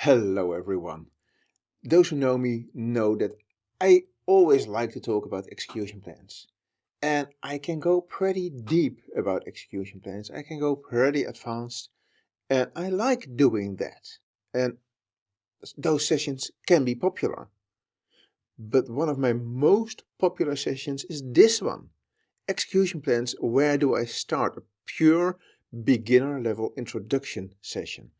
Hello everyone. Those who know me know that I always like to talk about execution plans. And I can go pretty deep about execution plans. I can go pretty advanced. And I like doing that. And those sessions can be popular. But one of my most popular sessions is this one. Execution plans, where do I start? A pure beginner level introduction session.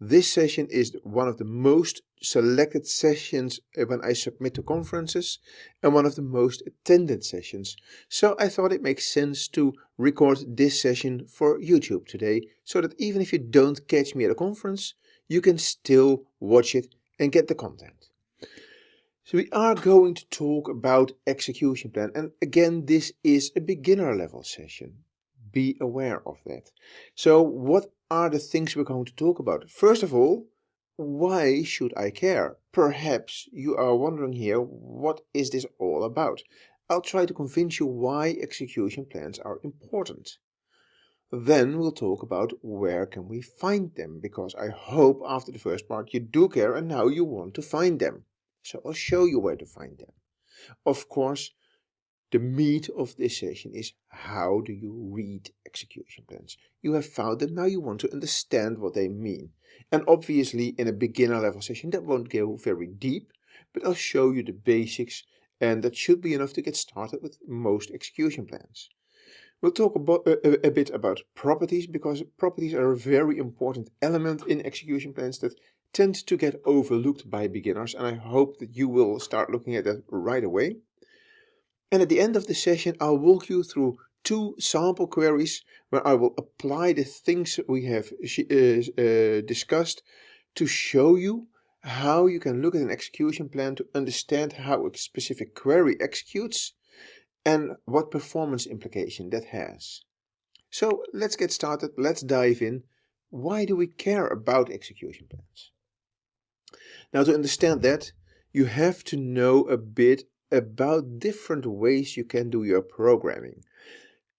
This session is one of the most selected sessions when I submit to conferences and one of the most attended sessions. So I thought it makes sense to record this session for YouTube today so that even if you don't catch me at a conference, you can still watch it and get the content. So we are going to talk about execution plan and again this is a beginner level session. Be aware of that. So what are the things we're going to talk about. First of all, why should I care? Perhaps you are wondering here, what is this all about? I'll try to convince you why execution plans are important. Then we'll talk about where can we find them, because I hope after the first part you do care and now you want to find them. So I'll show you where to find them. Of course, the meat of this session is how do you read execution plans. You have found them, now you want to understand what they mean. And obviously in a beginner level session that won't go very deep, but I'll show you the basics and that should be enough to get started with most execution plans. We'll talk about, a, a, bit about properties because properties are a very important element in execution plans that tend to get overlooked by beginners and I hope that you will start looking at that right away. And at the end of the session, I'll walk you through two sample queries where I will apply the things we have uh, uh, discussed to show you how you can look at an execution plan to understand how a specific query executes and what performance implication that has. So let's get started, let's dive in. Why do we care about execution plans? Now to understand that, you have to know a bit about different ways you can do your programming.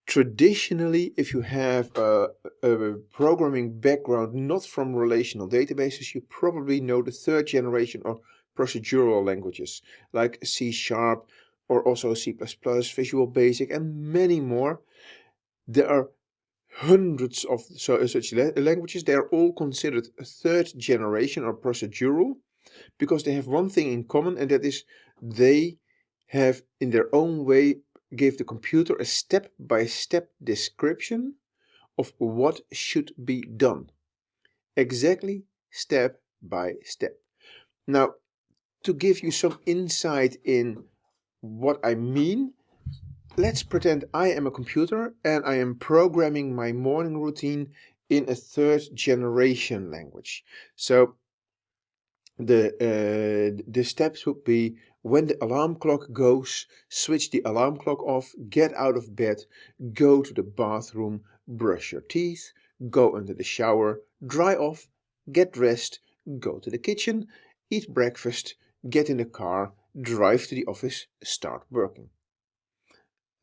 Traditionally, if you have a, a, programming background not from relational databases, you probably know the third generation of procedural languages like C Sharp or also C++, Visual Basic and many more. There are hundreds of so, such languages. They are all considered third generation or procedural because they have one thing in common and that is they have in their own way gave the computer a step-by-step -step description of what should be done. Exactly step by step. Now, to give you some insight in what I mean, let's pretend I am a computer and I am programming my morning routine in a third generation language. So the, uh, the steps would be when the alarm clock goes, switch the alarm clock off, get out of bed, go to the bathroom, brush your teeth, go under the shower, dry off, get dressed, go to the kitchen, eat breakfast, get in the car, drive to the office, start working.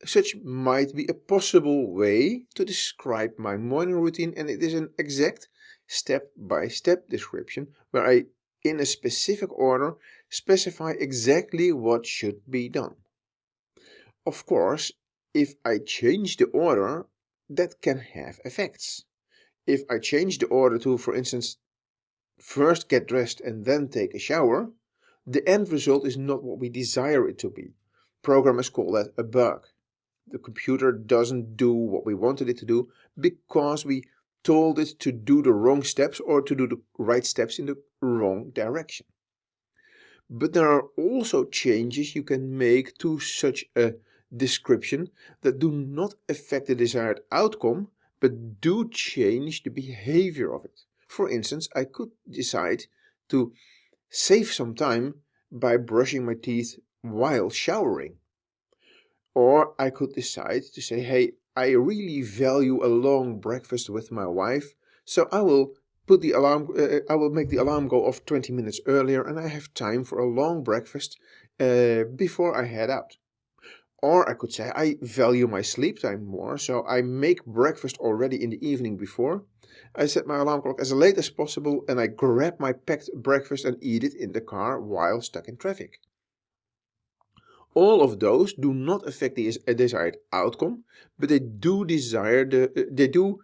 Such might be a possible way to describe my morning routine and it is an exact step-by-step -step description where I in a specific order specify exactly what should be done. Of course, if I change the order, that can have effects. If I change the order to, for instance, first get dressed and then take a shower, the end result is not what we desire it to be. Programmers call that a bug. The computer doesn't do what we wanted it to do because we told it to do the wrong steps or to do the right steps in the wrong direction. But there are also changes you can make to such a description that do not affect the desired outcome, but do change the behavior of it. For instance, I could decide to save some time by brushing my teeth while showering. Or I could decide to say, hey, I really value a long breakfast with my wife, so I will put the alarm, uh, I will make the alarm go off 20 minutes earlier and I have time for a long breakfast uh, before I head out. Or I could say I value my sleep time more, so I make breakfast already in the evening before I set my alarm clock as late as possible and I grab my packed breakfast and eat it in the car while stuck in traffic. All of those do not affect the desired outcome, but they do desire the, uh, they do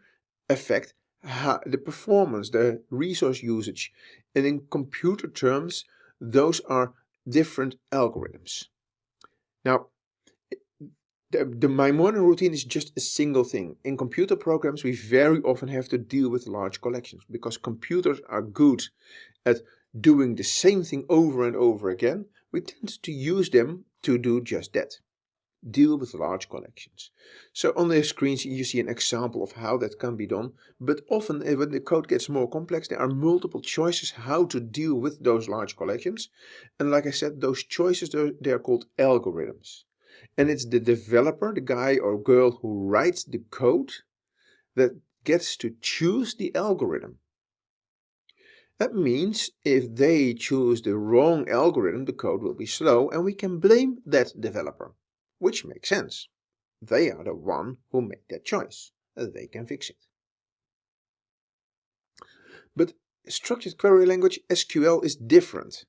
affect the performance, the resource usage. And in computer terms, those are different algorithms. Now, the, the, my morning routine is just a single thing. In computer programs, we very often have to deal with large collections because computers are good at doing the same thing over and over again. We tend to use them to do just that deal with large collections. So on the screens you see an example of how that can be done, but often eh, when the code gets more complex there are multiple choices how to deal with those large collections. And like I said, those choices, they are called algorithms. And it's the developer, the guy or girl who writes the code, that gets to choose the algorithm. That means if they choose the wrong algorithm, the code will be slow and we can blame that developer which makes sense. They are the one who made that choice. They can fix it. But structured query language SQL is different.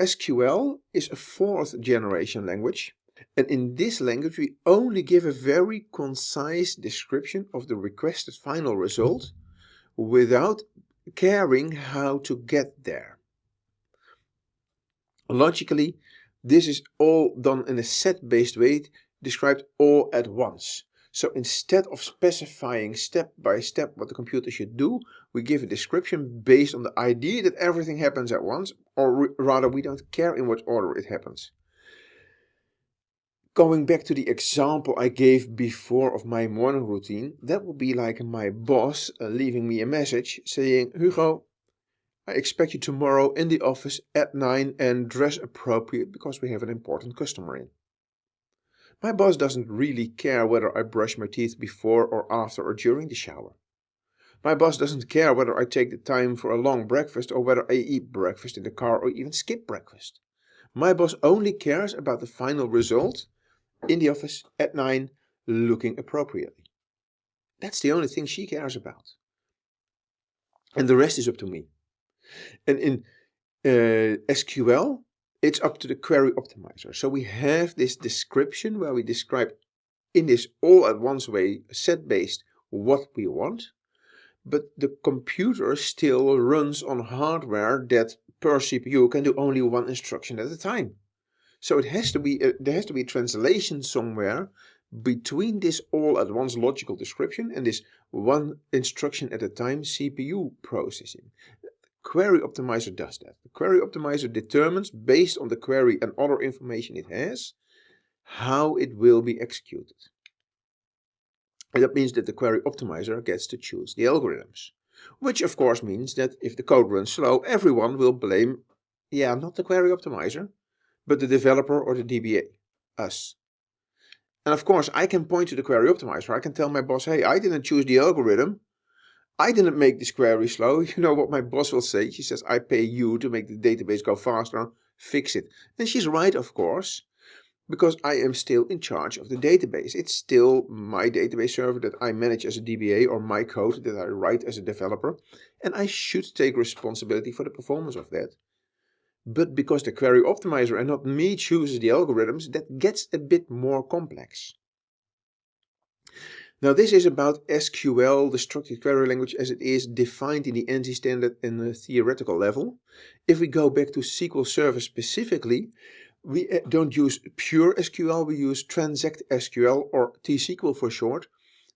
SQL is a fourth generation language and in this language we only give a very concise description of the requested final result without caring how to get there. Logically, this is all done in a set-based way, described all at once. So instead of specifying step by step what the computer should do, we give a description based on the idea that everything happens at once, or rather we don't care in what order it happens. Going back to the example I gave before of my morning routine, that would be like my boss uh, leaving me a message saying, Hugo, I expect you tomorrow in the office at 9 and dress appropriate because we have an important customer in. My boss doesn't really care whether I brush my teeth before or after or during the shower. My boss doesn't care whether I take the time for a long breakfast or whether I eat breakfast in the car or even skip breakfast. My boss only cares about the final result in the office at 9 looking appropriately. That's the only thing she cares about. And the rest is up to me. And in uh, SQL, it's up to the query optimizer. So we have this description where we describe in this all at once way, set based, what we want. But the computer still runs on hardware that per CPU can do only one instruction at a time. So it has to be a, there has to be a translation somewhere between this all at once logical description and this one instruction at a time CPU processing. Query Optimizer does that. The Query Optimizer determines, based on the query and other information it has, how it will be executed. And that means that the Query Optimizer gets to choose the algorithms. Which of course means that if the code runs slow, everyone will blame, yeah, not the Query Optimizer, but the developer or the DBA, us. And of course, I can point to the Query Optimizer. I can tell my boss, hey, I didn't choose the algorithm. I didn't make this query slow. You know what my boss will say? She says, I pay you to make the database go faster. Fix it. And she's right, of course, because I am still in charge of the database. It's still my database server that I manage as a DBA or my code that I write as a developer. And I should take responsibility for the performance of that. But because the query optimizer and not me chooses the algorithms, that gets a bit more complex. Now this is about SQL, the structured query language as it is defined in the ANSI standard in a theoretical level. If we go back to SQL Server specifically, we uh, don't use pure SQL, we use Transact SQL or T-SQL for short,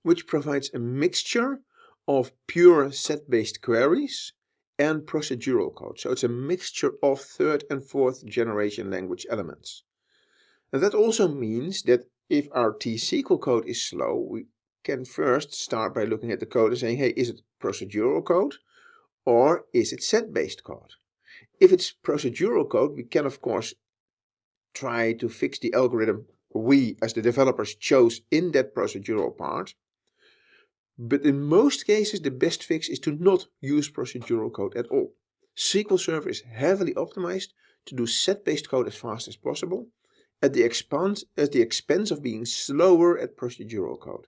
which provides a mixture of pure set-based queries and procedural code. So it's a mixture of third and fourth generation language elements. And that also means that if our T-SQL code is slow, we can first start by looking at the code and saying, hey, is it procedural code or is it set-based code? If it's procedural code, we can of course try to fix the algorithm we as the developers chose in that procedural part. But in most cases, the best fix is to not use procedural code at all. SQL Server is heavily optimized to do set-based code as fast as possible at the, expense, at the expense of being slower at procedural code.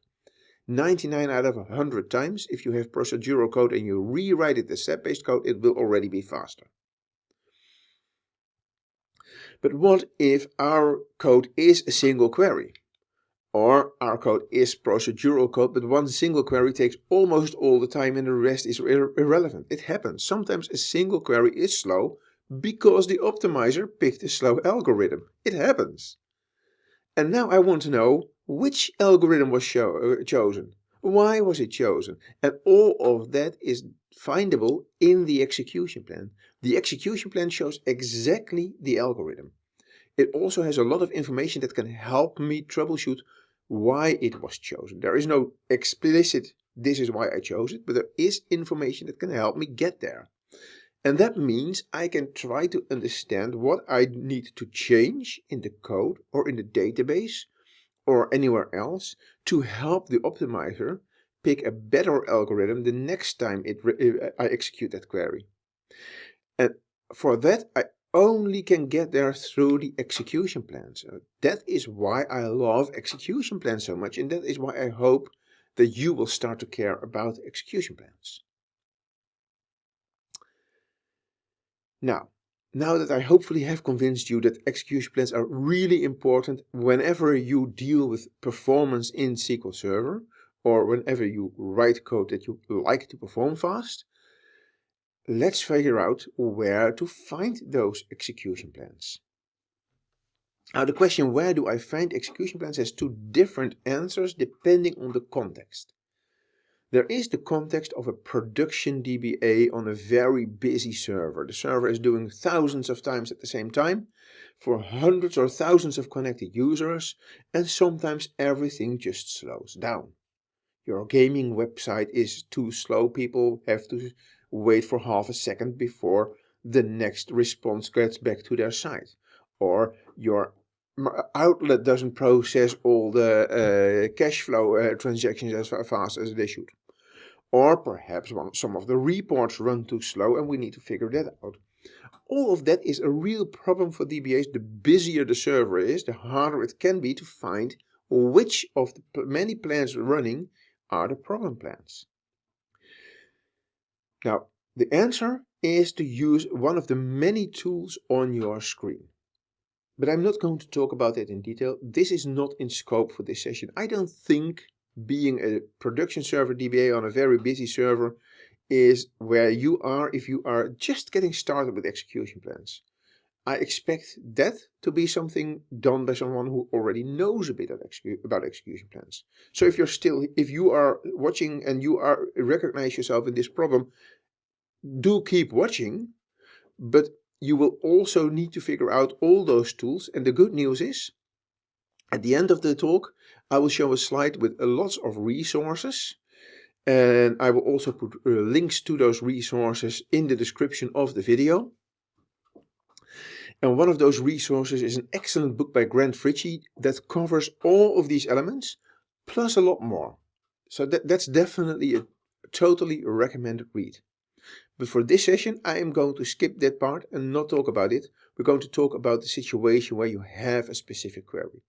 99 out of 100 times, if you have procedural code and you rewrite it as set-based code, it will already be faster. But what if our code is a single query? Or our code is procedural code, but one single query takes almost all the time and the rest is ir irrelevant. It happens. Sometimes a single query is slow because the optimizer picked a slow algorithm. It happens. And now I want to know which algorithm was uh, chosen, why was it chosen, and all of that is findable in the execution plan. The execution plan shows exactly the algorithm. It also has a lot of information that can help me troubleshoot why it was chosen. There is no explicit, this is why I chose it, but there is information that can help me get there. And that means I can try to understand what I need to change in the code or in the database or anywhere else to help the optimizer pick a better algorithm the next time it I execute that query. And for that, I only can get there through the execution plan. So that is why I love execution plans so much. And that is why I hope that you will start to care about execution plans. Now, now that I hopefully have convinced you that execution plans are really important whenever you deal with performance in SQL Server or whenever you write code that you like to perform fast, let's figure out where to find those execution plans. Now the question where do I find execution plans has two different answers depending on the context. There is the context of a production DBA on a very busy server. The server is doing thousands of times at the same time for hundreds or thousands of connected users and sometimes everything just slows down. Your gaming website is too slow, people have to wait for half a second before the next response gets back to their site. Or your outlet doesn't process all the uh, cash flow uh, transactions as fast as they should. Or perhaps one, some of the reports run too slow and we need to figure that out. All of that is a real problem for DBAs. The busier the server is, the harder it can be to find which of the many plans running are the problem plans. Now, the answer is to use one of the many tools on your screen. But I'm not going to talk about it in detail. This is not in scope for this session. I don't think being a production server DBA on a very busy server is where you are if you are just getting started with execution plans. I expect that to be something done by someone who already knows a bit about execution plans. So if you're still, if you are watching and you are recognize yourself in this problem, do keep watching, but you will also need to figure out all those tools. And the good news is, at the end of the talk, I will show a slide with lots of resources. And I will also put uh, links to those resources in the description of the video. And one of those resources is an excellent book by Grant Fritchey that covers all of these elements, plus a lot more. So that, that's definitely a totally recommended read. But for this session, I am going to skip that part and not talk about it. We're going to talk about the situation where you have a specific query.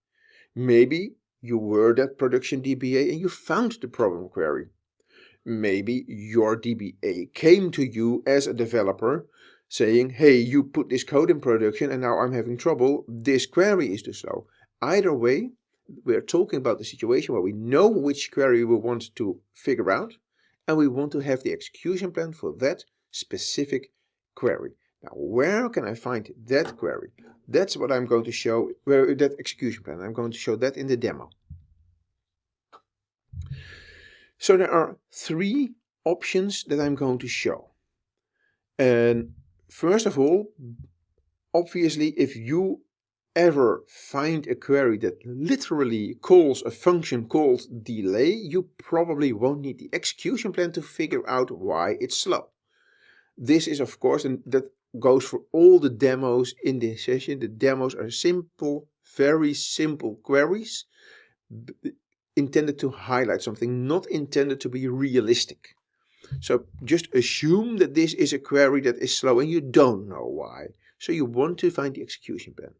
Maybe you were that production DBA and you found the problem query. Maybe your DBA came to you as a developer saying, hey, you put this code in production and now I'm having trouble. This query is too slow. Either way, we're talking about the situation where we know which query we want to figure out and we want to have the execution plan for that specific query. Now, where can I find that query? That's what I'm going to show, where that execution plan. I'm going to show that in the demo. So there are three options that I'm going to show. And first of all, obviously, if you ever find a query that literally calls a function called delay, you probably won't need the execution plan to figure out why it's slow. This is of course, and that goes for all the demos in this session. The demos are simple, very simple queries intended to highlight something, not intended to be realistic. So just assume that this is a query that is slow and you don't know why. So you want to find the execution plan.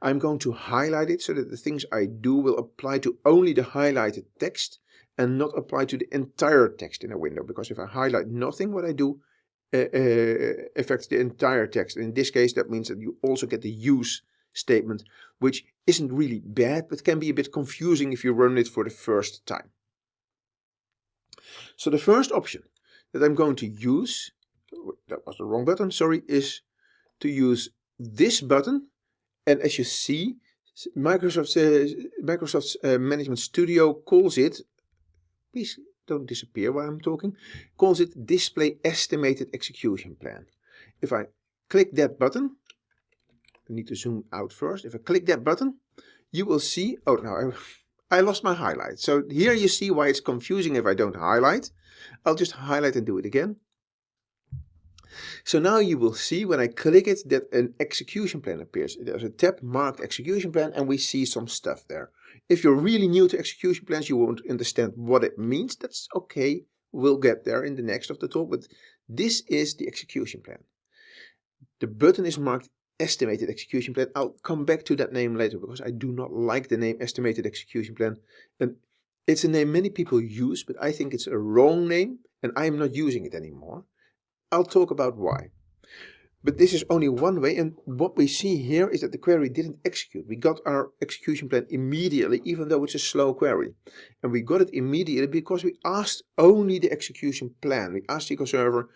I'm going to highlight it so that the things I do will apply to only the highlighted text and not apply to the entire text in a window. Because if I highlight nothing, what I do uh, uh, affects the entire text. And in this case, that means that you also get the use statement, which isn't really bad, but can be a bit confusing if you run it for the first time. So the first option that I'm going to use, that was the wrong button, sorry, is to use this button. And as you see, Microsoft's, uh, Microsoft's uh, Management Studio calls it, please don't disappear while I'm talking, calls it Display Estimated Execution Plan. If I click that button, I need to zoom out first. If I click that button, you will see, oh no, I, I lost my highlight. So here you see why it's confusing if I don't highlight. I'll just highlight and do it again. So now you will see when I click it that an execution plan appears. There's a tab marked execution plan and we see some stuff there. If you're really new to execution plans, you won't understand what it means. That's okay. We'll get there in the next of the talk, but this is the execution plan. The button is marked estimated execution plan. I'll come back to that name later because I do not like the name estimated execution plan. And it's a name many people use, but I think it's a wrong name and I am not using it anymore. I'll talk about why. But this is only one way and what we see here is that the query didn't execute. We got our execution plan immediately even though it's a slow query. And we got it immediately because we asked only the execution plan. We asked SQL Server,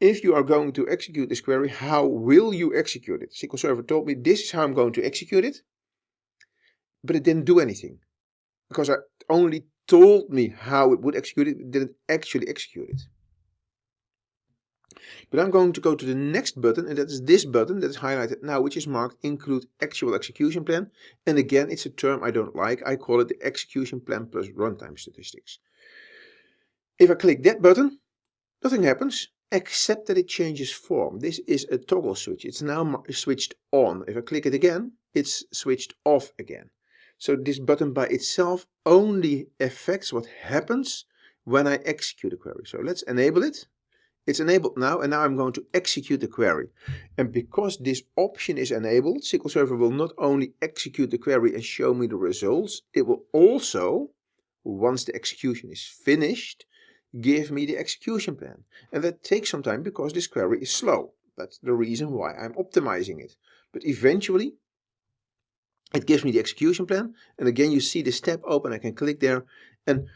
if you are going to execute this query, how will you execute it? SQL Server told me this is how I'm going to execute it. But it didn't do anything. Because I only told me how it would execute it, it didn't actually execute it. But I'm going to go to the next button and that is this button that is highlighted now which is marked include actual execution plan. And again it's a term I don't like. I call it the execution plan plus runtime statistics. If I click that button, nothing happens except that it changes form. This is a toggle switch. It's now switched on. If I click it again, it's switched off again. So this button by itself only affects what happens when I execute a query. So let's enable it. It's enabled now and now I'm going to execute the query. And because this option is enabled, SQL Server will not only execute the query and show me the results, it will also, once the execution is finished, give me the execution plan. And that takes some time because this query is slow. That's the reason why I'm optimizing it. But eventually, it gives me the execution plan. And again, you see this tab open, I can click there. And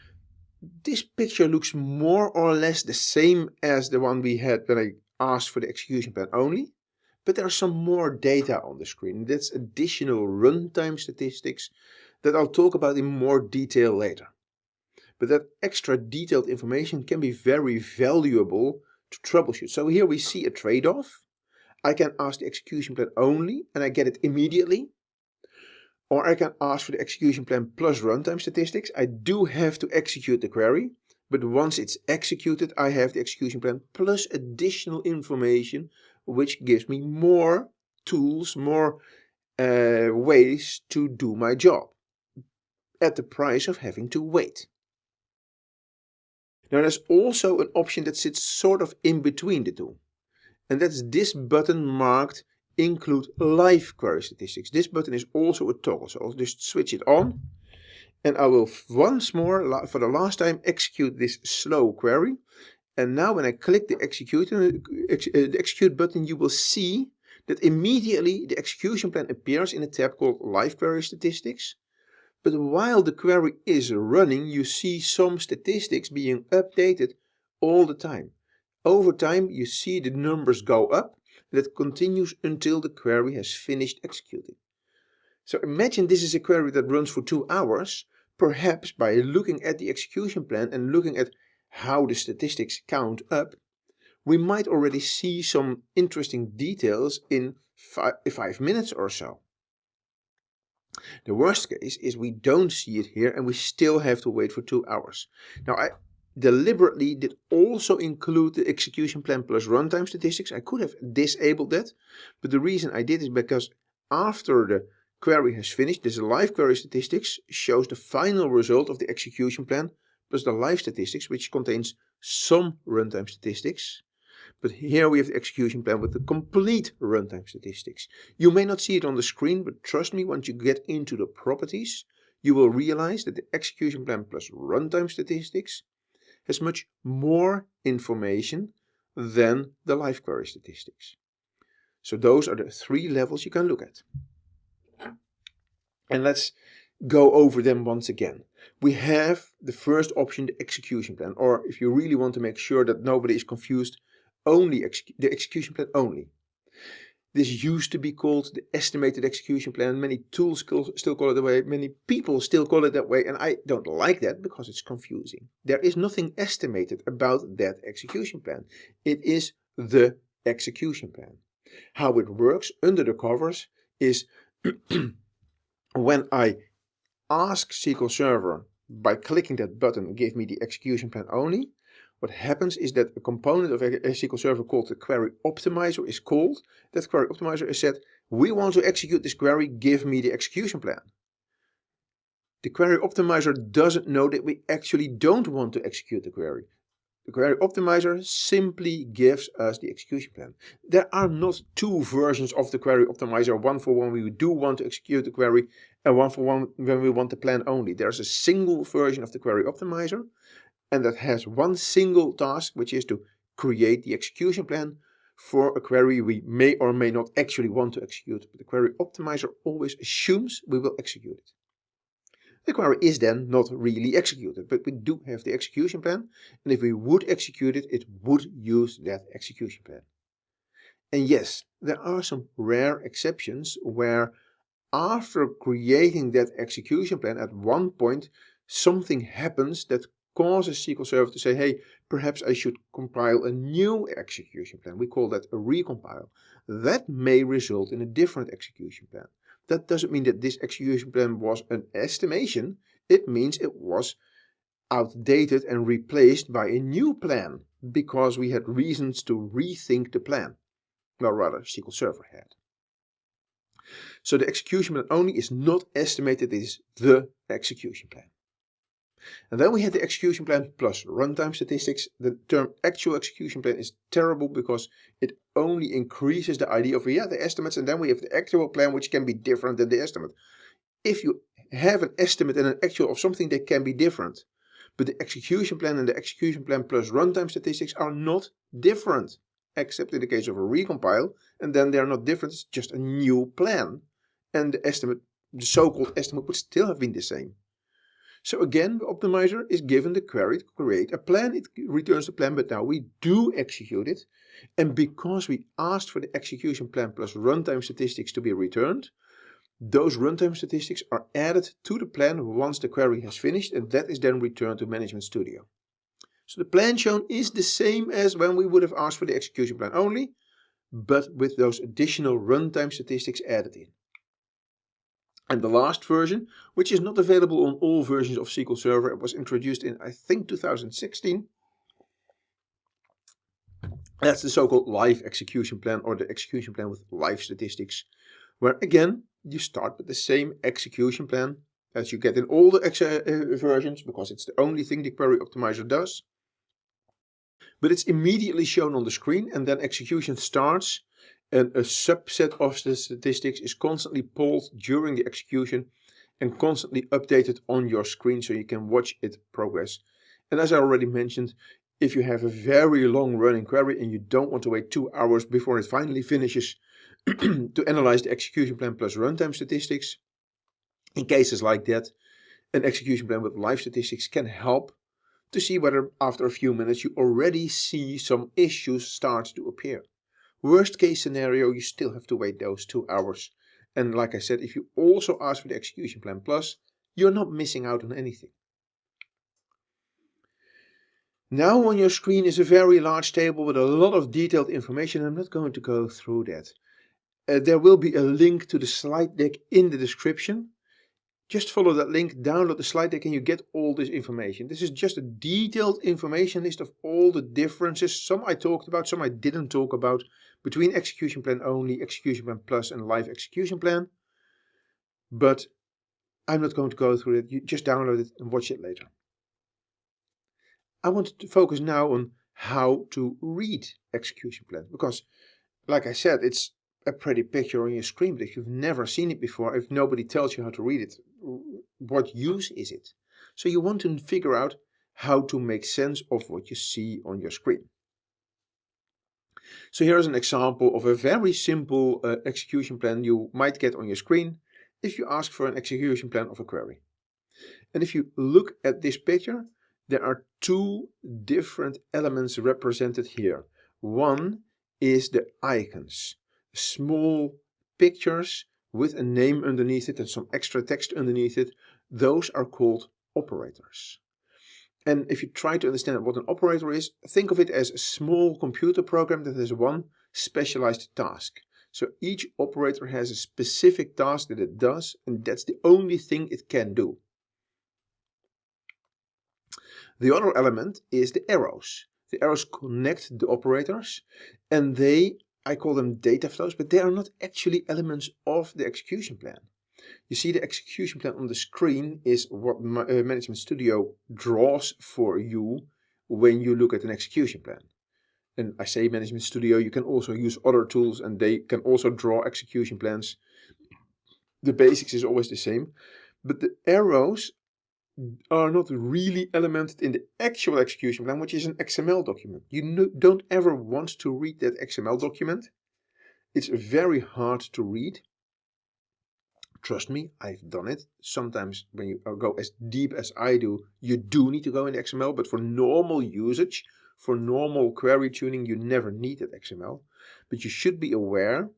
this picture looks more or less the same as the one we had when I asked for the execution plan only. But there are some more data on the screen. That's additional runtime statistics that I'll talk about in more detail later. But that extra detailed information can be very valuable to troubleshoot. So here we see a trade-off. I can ask the execution plan only and I get it immediately. Or I can ask for the execution plan plus runtime statistics. I do have to execute the query, but once it's executed, I have the execution plan plus additional information, which gives me more tools, more uh, ways to do my job at the price of having to wait. Now there's also an option that sits sort of in between the two. And that's this button marked include live query statistics. This button is also a toggle, so I'll just switch it on. And I will once more, for the last time, execute this slow query. And now when I click the execute, uh, the execute button, you will see that immediately the execution plan appears in a tab called Live Query Statistics. But while the query is running, you see some statistics being updated all the time. Over time, you see the numbers go up that continues until the query has finished executing. So imagine this is a query that runs for two hours. Perhaps by looking at the execution plan and looking at how the statistics count up, we might already see some interesting details in five, five minutes or so. The worst case is we don't see it here and we still have to wait for two hours. Now I deliberately did also include the execution plan plus runtime statistics. I could have disabled that, but the reason I did is because after the query has finished, this live query statistics shows the final result of the execution plan plus the live statistics, which contains some runtime statistics. But here we have the execution plan with the complete runtime statistics. You may not see it on the screen, but trust me, once you get into the properties, you will realize that the execution plan plus runtime statistics has much more information than the live query statistics. So those are the three levels you can look at. And let's go over them once again. We have the first option, the execution plan, or if you really want to make sure that nobody is confused, only the execution plan only. This used to be called the estimated execution plan. Many tools still call it that way. Many people still call it that way. And I don't like that because it's confusing. There is nothing estimated about that execution plan. It is the execution plan. How it works under the covers is when I ask SQL Server by clicking that button, give me the execution plan only, what happens is that a component of a SQL Server called the query optimizer is called. That query optimizer is said, we want to execute this query, give me the execution plan. The query optimizer doesn't know that we actually don't want to execute the query. The query optimizer simply gives us the execution plan. There are not two versions of the query optimizer, one for when we do want to execute the query and one for one when we want the plan only. There's a single version of the query optimizer and that has one single task, which is to create the execution plan for a query we may or may not actually want to execute. But the query optimizer always assumes we will execute it. The query is then not really executed, but we do have the execution plan. And if we would execute it, it would use that execution plan. And yes, there are some rare exceptions where after creating that execution plan at one point, something happens that causes SQL Server to say, hey, perhaps I should compile a new execution plan. We call that a recompile. That may result in a different execution plan. That doesn't mean that this execution plan was an estimation. It means it was outdated and replaced by a new plan because we had reasons to rethink the plan. Well, rather, SQL Server had. So the execution plan only is not estimated, it is the execution plan. And then we had the execution plan plus runtime statistics. The term actual execution plan is terrible because it only increases the idea of yeah, the estimates and then we have the actual plan which can be different than the estimate. If you have an estimate and an actual of something, they can be different. But the execution plan and the execution plan plus runtime statistics are not different, except in the case of a recompile, and then they're not different, it's just a new plan. And the estimate, the so-called estimate would still have been the same. So again, the optimizer is given the query to create a plan. It returns the plan, but now we do execute it. And because we asked for the execution plan plus runtime statistics to be returned, those runtime statistics are added to the plan once the query has finished, and that is then returned to Management Studio. So the plan shown is the same as when we would have asked for the execution plan only, but with those additional runtime statistics added in. And the last version, which is not available on all versions of SQL Server, it was introduced in, I think, 2016. That's the so-called live execution plan or the execution plan with live statistics, where again, you start with the same execution plan as you get in all the uh, versions, because it's the only thing the query optimizer does. But it's immediately shown on the screen and then execution starts and a subset of the statistics is constantly pulled during the execution and constantly updated on your screen so you can watch it progress. And as I already mentioned, if you have a very long running query and you don't want to wait two hours before it finally finishes to analyze the execution plan plus runtime statistics, in cases like that, an execution plan with live statistics can help to see whether after a few minutes you already see some issues start to appear. Worst case scenario, you still have to wait those two hours. And like I said, if you also ask for the execution plan plus, you're not missing out on anything. Now on your screen is a very large table with a lot of detailed information. I'm not going to go through that. Uh, there will be a link to the slide deck in the description. Just follow that link, download the slide deck and you get all this information. This is just a detailed information list of all the differences. Some I talked about, some I didn't talk about between execution plan only, execution plan plus and live execution plan. But I'm not going to go through it. You just download it and watch it later. I want to focus now on how to read execution plan because like I said, it's a pretty picture on your screen, but if you've never seen it before, if nobody tells you how to read it, what use is it? So you want to figure out how to make sense of what you see on your screen. So here's an example of a very simple uh, execution plan you might get on your screen if you ask for an execution plan of a query. And if you look at this picture, there are two different elements represented here. One is the icons, small pictures with a name underneath it and some extra text underneath it. Those are called operators. And if you try to understand what an operator is, think of it as a small computer program that has one specialized task. So each operator has a specific task that it does, and that's the only thing it can do. The other element is the arrows. The arrows connect the operators, and they, I call them data flows, but they are not actually elements of the execution plan. You see the execution plan on the screen is what uh, Management Studio draws for you when you look at an execution plan. And I say Management Studio, you can also use other tools and they can also draw execution plans. The basics is always the same, but the arrows are not really elemented in the actual execution plan, which is an XML document. You don't ever want to read that XML document. It's very hard to read. Trust me, I've done it. Sometimes when you uh, go as deep as I do, you do need to go in XML, but for normal usage, for normal query tuning, you never need that XML. But you should be aware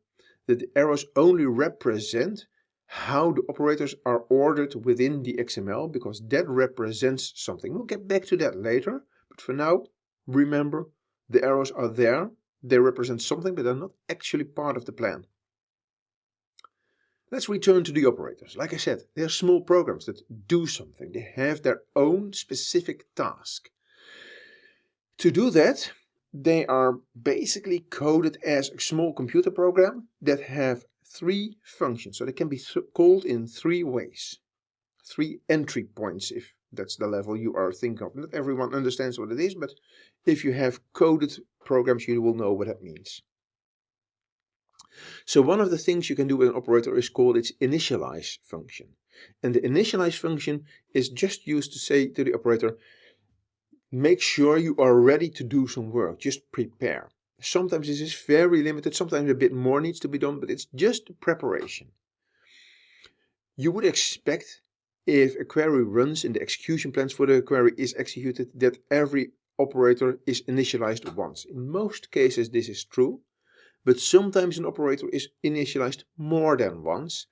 that the arrows only represent how the operators are ordered within the XML because that represents something. We'll get back to that later, but for now, remember the arrows are there. They represent something, but they're not actually part of the plan. Let's return to the operators. Like I said, they are small programs that do something. They have their own specific task. To do that, they are basically coded as a small computer program that have three functions. So they can be th called in three ways. Three entry points, if that's the level you are thinking of. Not everyone understands what it is, but if you have coded programs, you will know what that means. So one of the things you can do with an operator is called its initialize function. And the initialize function is just used to say to the operator, make sure you are ready to do some work, just prepare. Sometimes this is very limited, sometimes a bit more needs to be done, but it's just preparation. You would expect if a query runs and the execution plans for the query is executed that every operator is initialized once. In most cases this is true, but sometimes an operator is initialized more than once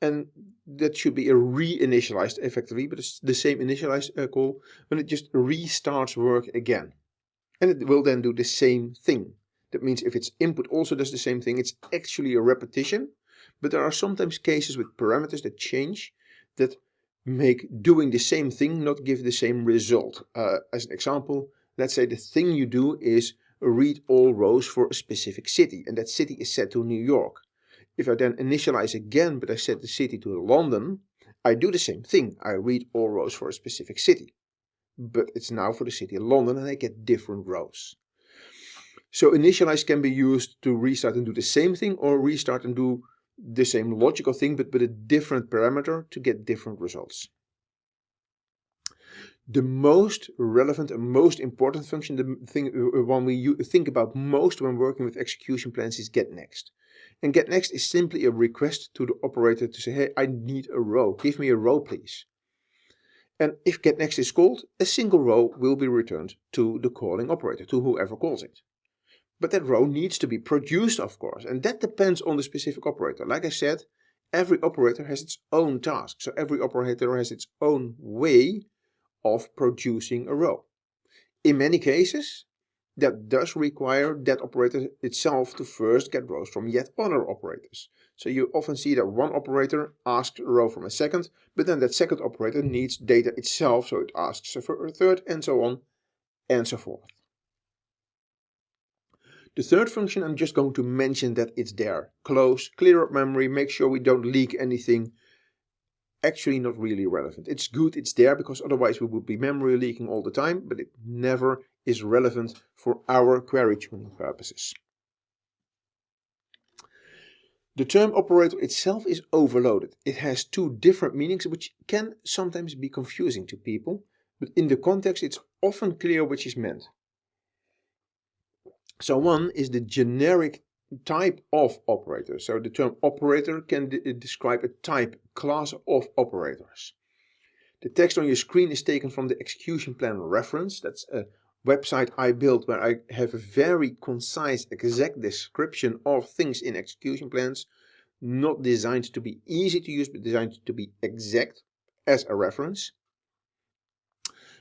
and that should be a re-initialized effectively, but it's the same initialized uh, call when it just restarts work again. And it will then do the same thing. That means if its input also does the same thing, it's actually a repetition. But there are sometimes cases with parameters that change that make doing the same thing not give the same result. Uh, as an example, let's say the thing you do is read all rows for a specific city and that city is set to New York. If I then initialize again but I set the city to London, I do the same thing. I read all rows for a specific city. But it's now for the city of London and I get different rows. So initialize can be used to restart and do the same thing or restart and do the same logical thing but with a different parameter to get different results the most relevant and most important function, the thing uh, uh, one we think about most when working with execution plans is get next. And get next is simply a request to the operator to say, hey, I need a row. Give me a row, please. And if get next is called, a single row will be returned to the calling operator, to whoever calls it. But that row needs to be produced, of course, and that depends on the specific operator. Like I said, every operator has its own task. So every operator has its own way of producing a row. In many cases, that does require that operator itself to first get rows from yet other operators. So you often see that one operator asks a row from a second, but then that second operator needs data itself, so it asks for a third, and so on, and so forth. The third function, I'm just going to mention that it's there. Close, clear up memory, make sure we don't leak anything, actually not really relevant. It's good it's there because otherwise we would be memory leaking all the time, but it never is relevant for our query tuning purposes. The term operator itself is overloaded. It has two different meanings which can sometimes be confusing to people, but in the context it's often clear which is meant. So one is the generic type of operator. So the term operator can uh, describe a type, class of operators. The text on your screen is taken from the execution plan reference. That's a website I built where I have a very concise, exact description of things in execution plans, not designed to be easy to use, but designed to be exact as a reference.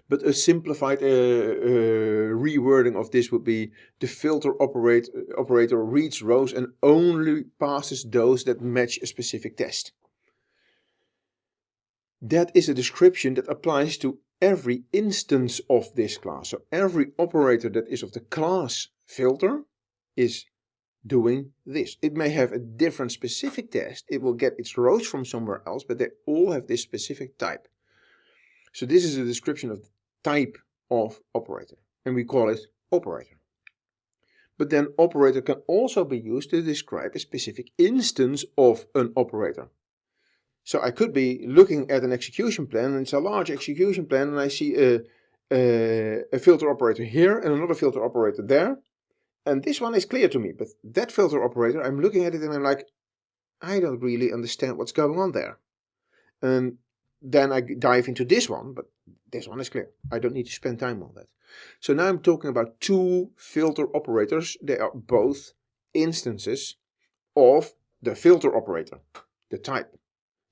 But a simplified uh, uh, rewording of this would be the filter operate, operator reads rows and only passes those that match a specific test. That is a description that applies to every instance of this class. So every operator that is of the class filter is doing this. It may have a different specific test. It will get its rows from somewhere else, but they all have this specific type. So this is a description of the type of operator, and we call it operator. But then operator can also be used to describe a specific instance of an operator. So I could be looking at an execution plan, and it's a large execution plan, and I see a, a, a filter operator here and another filter operator there. And this one is clear to me, but that filter operator, I'm looking at it and I'm like, I don't really understand what's going on there. And then I dive into this one, but this one is clear. I don't need to spend time on that. So now I'm talking about two filter operators. They are both instances of the filter operator, the type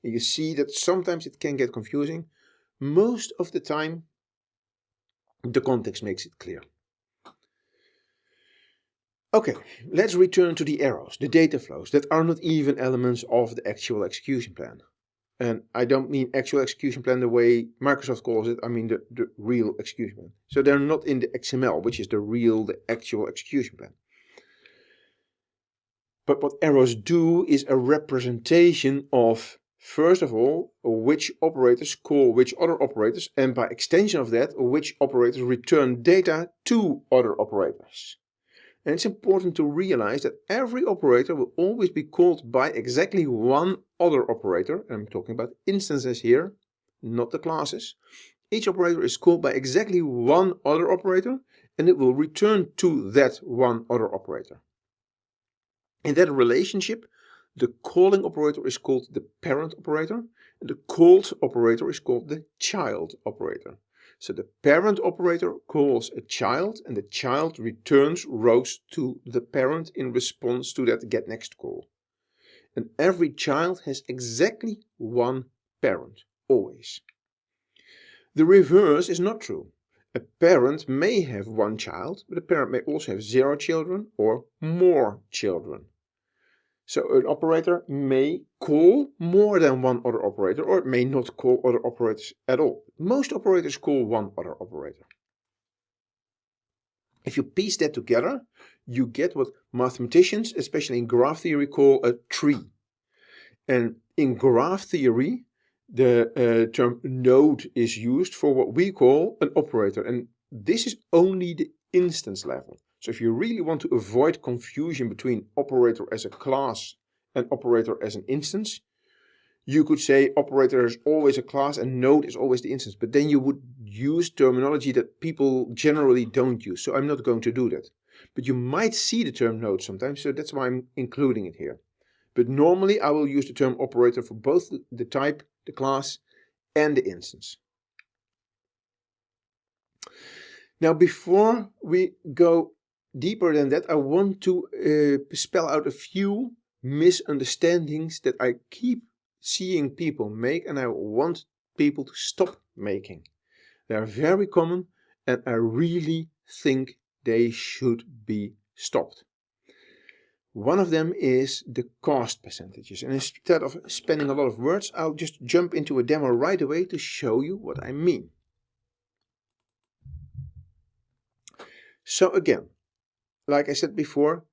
you see that sometimes it can get confusing. Most of the time, the context makes it clear. Okay, let's return to the arrows, the data flows that are not even elements of the actual execution plan. And I don't mean actual execution plan the way Microsoft calls it, I mean the, the real execution plan. So they're not in the XML, which is the real, the actual execution plan. But what arrows do is a representation of First of all, which operators call which other operators and by extension of that, which operators return data to other operators. And it's important to realize that every operator will always be called by exactly one other operator. I'm talking about instances here, not the classes. Each operator is called by exactly one other operator and it will return to that one other operator. In that relationship, the calling operator is called the parent operator. And the called operator is called the child operator. So the parent operator calls a child and the child returns rows to the parent in response to that get next call. And every child has exactly one parent, always. The reverse is not true. A parent may have one child, but a parent may also have zero children or more children. So an operator may call more than one other operator or it may not call other operators at all. Most operators call one other operator. If you piece that together, you get what mathematicians, especially in graph theory, call a tree. And in graph theory, the uh, term node is used for what we call an operator. And this is only the instance level. So if you really want to avoid confusion between operator as a class and operator as an instance, you could say operator is always a class and node is always the instance. But then you would use terminology that people generally don't use. So I'm not going to do that. But you might see the term node sometimes, so that's why I'm including it here. But normally I will use the term operator for both the type, the class, and the instance. Now before we go deeper than that, I want to uh, spell out a few misunderstandings that I keep seeing people make and I want people to stop making. They are very common and I really think they should be stopped. One of them is the cost percentages. And instead of spending a lot of words, I'll just jump into a demo right away to show you what I mean. So again, like I said before,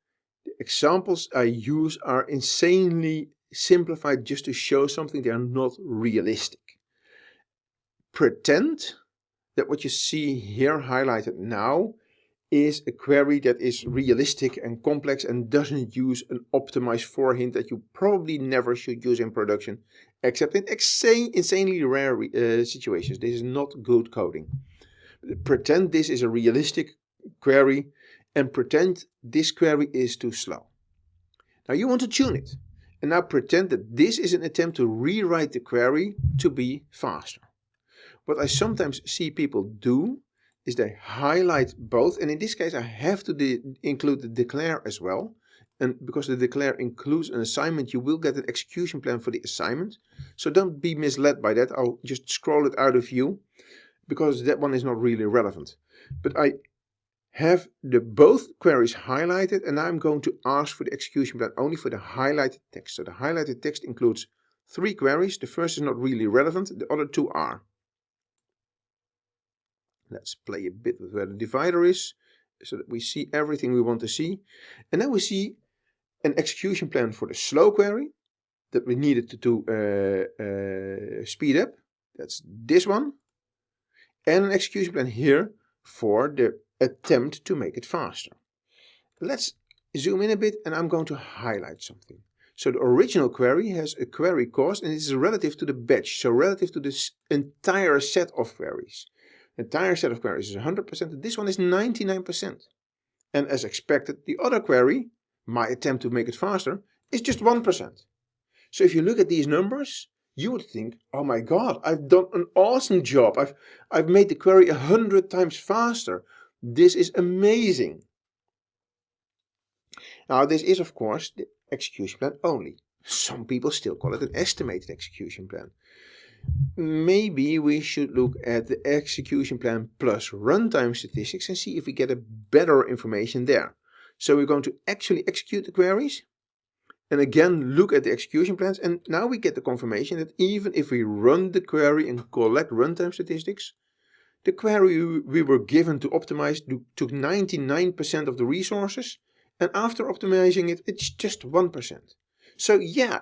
the examples I use are insanely simplified just to show something they are not realistic. Pretend that what you see here highlighted now is a query that is realistic and complex and doesn't use an optimized for hint that you probably never should use in production, except in insanely rare uh, situations. This is not good coding. Pretend this is a realistic query and pretend this query is too slow. Now you want to tune it. And now pretend that this is an attempt to rewrite the query to be faster. What I sometimes see people do is they highlight both. And in this case, I have to include the declare as well. And because the declare includes an assignment, you will get an execution plan for the assignment. So don't be misled by that. I'll just scroll it out of view because that one is not really relevant. But I have the both queries highlighted and I'm going to ask for the execution plan only for the highlighted text. So the highlighted text includes three queries. The first is not really relevant, the other two are. Let's play a bit with where the divider is so that we see everything we want to see. And then we see an execution plan for the slow query that we needed to, to uh, uh, speed up. That's this one. And an execution plan here for the attempt to make it faster. Let's zoom in a bit and I'm going to highlight something. So the original query has a query cost and it is relative to the batch, so relative to this entire set of queries. Entire set of queries is 100%, this one is 99%. And as expected, the other query, my attempt to make it faster, is just 1%. So if you look at these numbers, you would think, oh my god, I've done an awesome job. I've, I've made the query a hundred times faster. This is amazing. Now this is of course the execution plan only. Some people still call it an estimated execution plan. Maybe we should look at the execution plan plus runtime statistics and see if we get a better information there. So we're going to actually execute the queries and again look at the execution plans and now we get the confirmation that even if we run the query and collect runtime statistics, the query we were given to optimize took 99% of the resources and after optimizing it, it's just 1%. So yeah,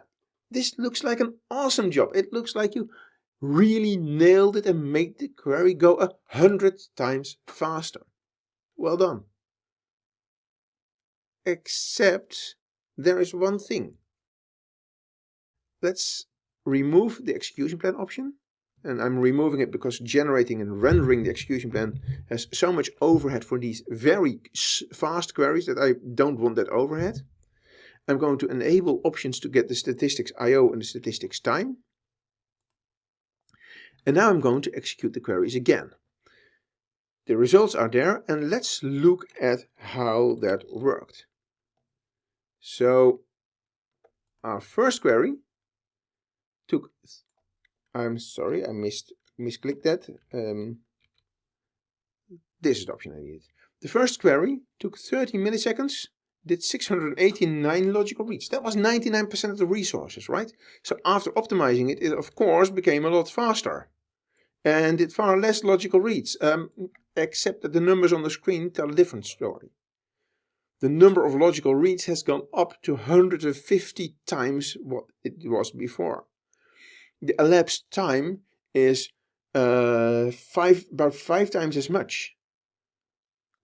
this looks like an awesome job. It looks like you really nailed it and made the query go a hundred times faster. Well done. Except there is one thing. Let's remove the execution plan option and I'm removing it because generating and rendering the execution plan has so much overhead for these very fast queries that I don't want that overhead. I'm going to enable options to get the statistics IO and the statistics time. And now I'm going to execute the queries again. The results are there and let's look at how that worked. So our first query took I'm sorry, I missed misclicked that. Um, this is the option I needed. The first query took 30 milliseconds, did 689 logical reads. That was 99% of the resources, right? So after optimizing it, it of course became a lot faster. And did far less logical reads, um, except that the numbers on the screen tell a different story. The number of logical reads has gone up to 150 times what it was before the elapsed time is uh, five, about five times as much.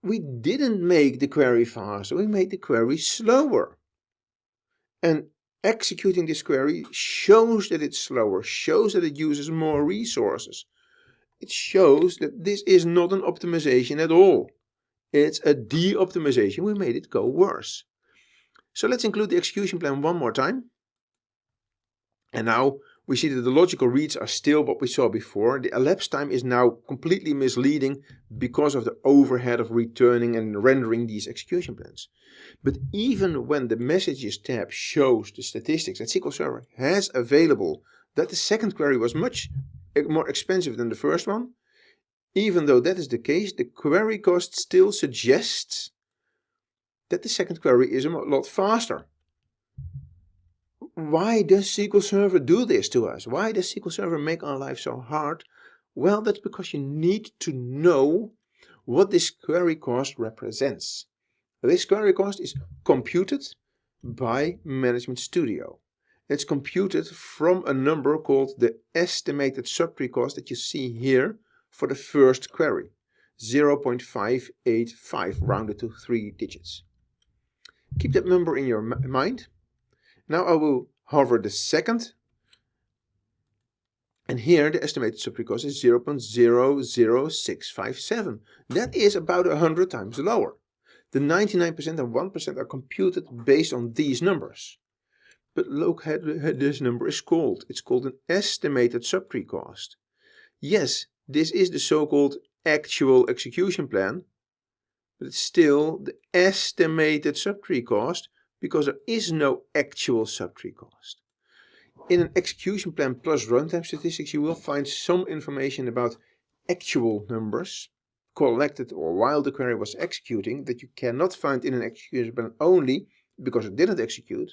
We didn't make the query faster, we made the query slower. And executing this query shows that it's slower, shows that it uses more resources. It shows that this is not an optimization at all. It's a de-optimization. We made it go worse. So let's include the execution plan one more time. And now we see that the logical reads are still what we saw before. The elapsed time is now completely misleading because of the overhead of returning and rendering these execution plans. But even when the messages tab shows the statistics that SQL Server has available that the second query was much more expensive than the first one, even though that is the case, the query cost still suggests that the second query is a lot faster why does SQL Server do this to us? Why does SQL Server make our life so hard? Well, that's because you need to know what this query cost represents. This query cost is computed by Management Studio. It's computed from a number called the estimated subtree cost that you see here for the first query. 0.585 rounded to three digits. Keep that number in your mind. Now I will hover the second and here the estimated subtree cost is 0.00657. That is about 100 times lower. The 99% and 1% are computed based on these numbers. But look at this number is called. It's called an estimated subtree cost. Yes, this is the so-called actual execution plan, but it's still the estimated subtree cost because there is no actual subtree cost. In an execution plan plus runtime statistics, you will find some information about actual numbers collected or while the query was executing that you cannot find in an execution plan only because it didn't execute.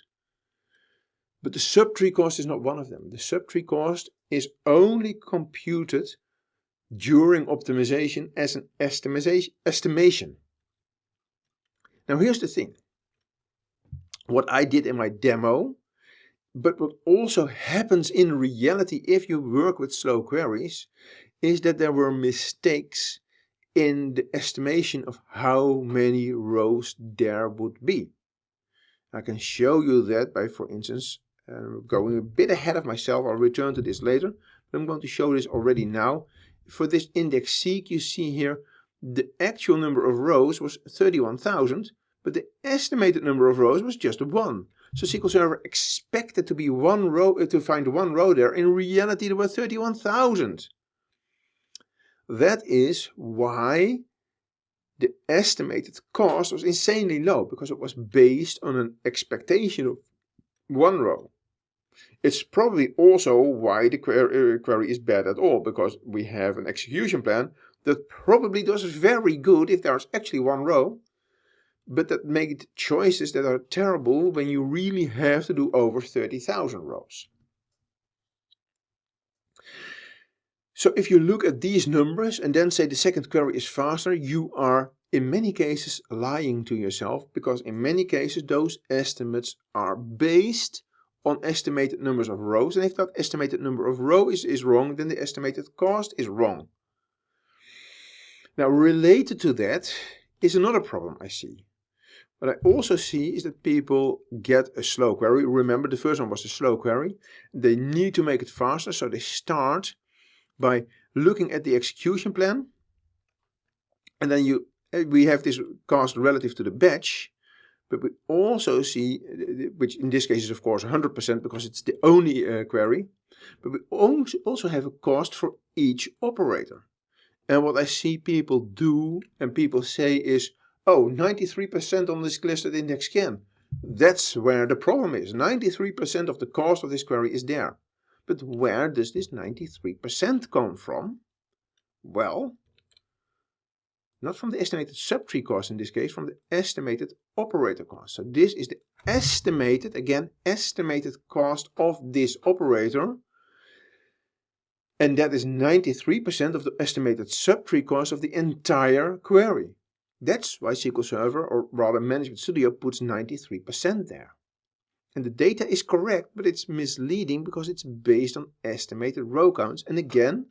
But the subtree cost is not one of them. The subtree cost is only computed during optimization as an estimation. Now here's the thing. What I did in my demo but what also happens in reality if you work with slow queries is that there were mistakes in the estimation of how many rows there would be. I can show you that by, for instance, uh, going a bit ahead of myself. I'll return to this later, but I'm going to show this already now. For this index seek, you see here the actual number of rows was 31,000, but the estimated number of rows was just 1. So SQL Server expected to be one row uh, to find one row there. In reality, there were 31,000. That is why the estimated cost was insanely low because it was based on an expectation of one row. It's probably also why the query, uh, query is bad at all because we have an execution plan that probably does very good if there's actually one row but that make choices that are terrible when you really have to do over 30,000 rows. So if you look at these numbers and then say the second query is faster, you are in many cases lying to yourself because in many cases those estimates are based on estimated numbers of rows and if that estimated number of rows is, is wrong then the estimated cost is wrong. Now related to that is another problem I see. What I also see is that people get a slow query. Remember, the first one was a slow query. They need to make it faster, so they start by looking at the execution plan. And then you eh, we have this cost relative to the batch, but we also see, which in this case is of course 100% because it's the only uh, query, but we also have a cost for each operator. And what I see people do and people say is, Oh, 93% on this clustered index scan. That's where the problem is. 93% of the cost of this query is there. But where does this 93% come from? Well, not from the estimated subtree cost in this case, from the estimated operator cost. So this is the estimated, again, estimated cost of this operator. And that is 93% of the estimated subtree cost of the entire query. That's why SQL Server, or rather Management Studio, puts 93% there. And the data is correct, but it's misleading because it's based on estimated row counts. And again,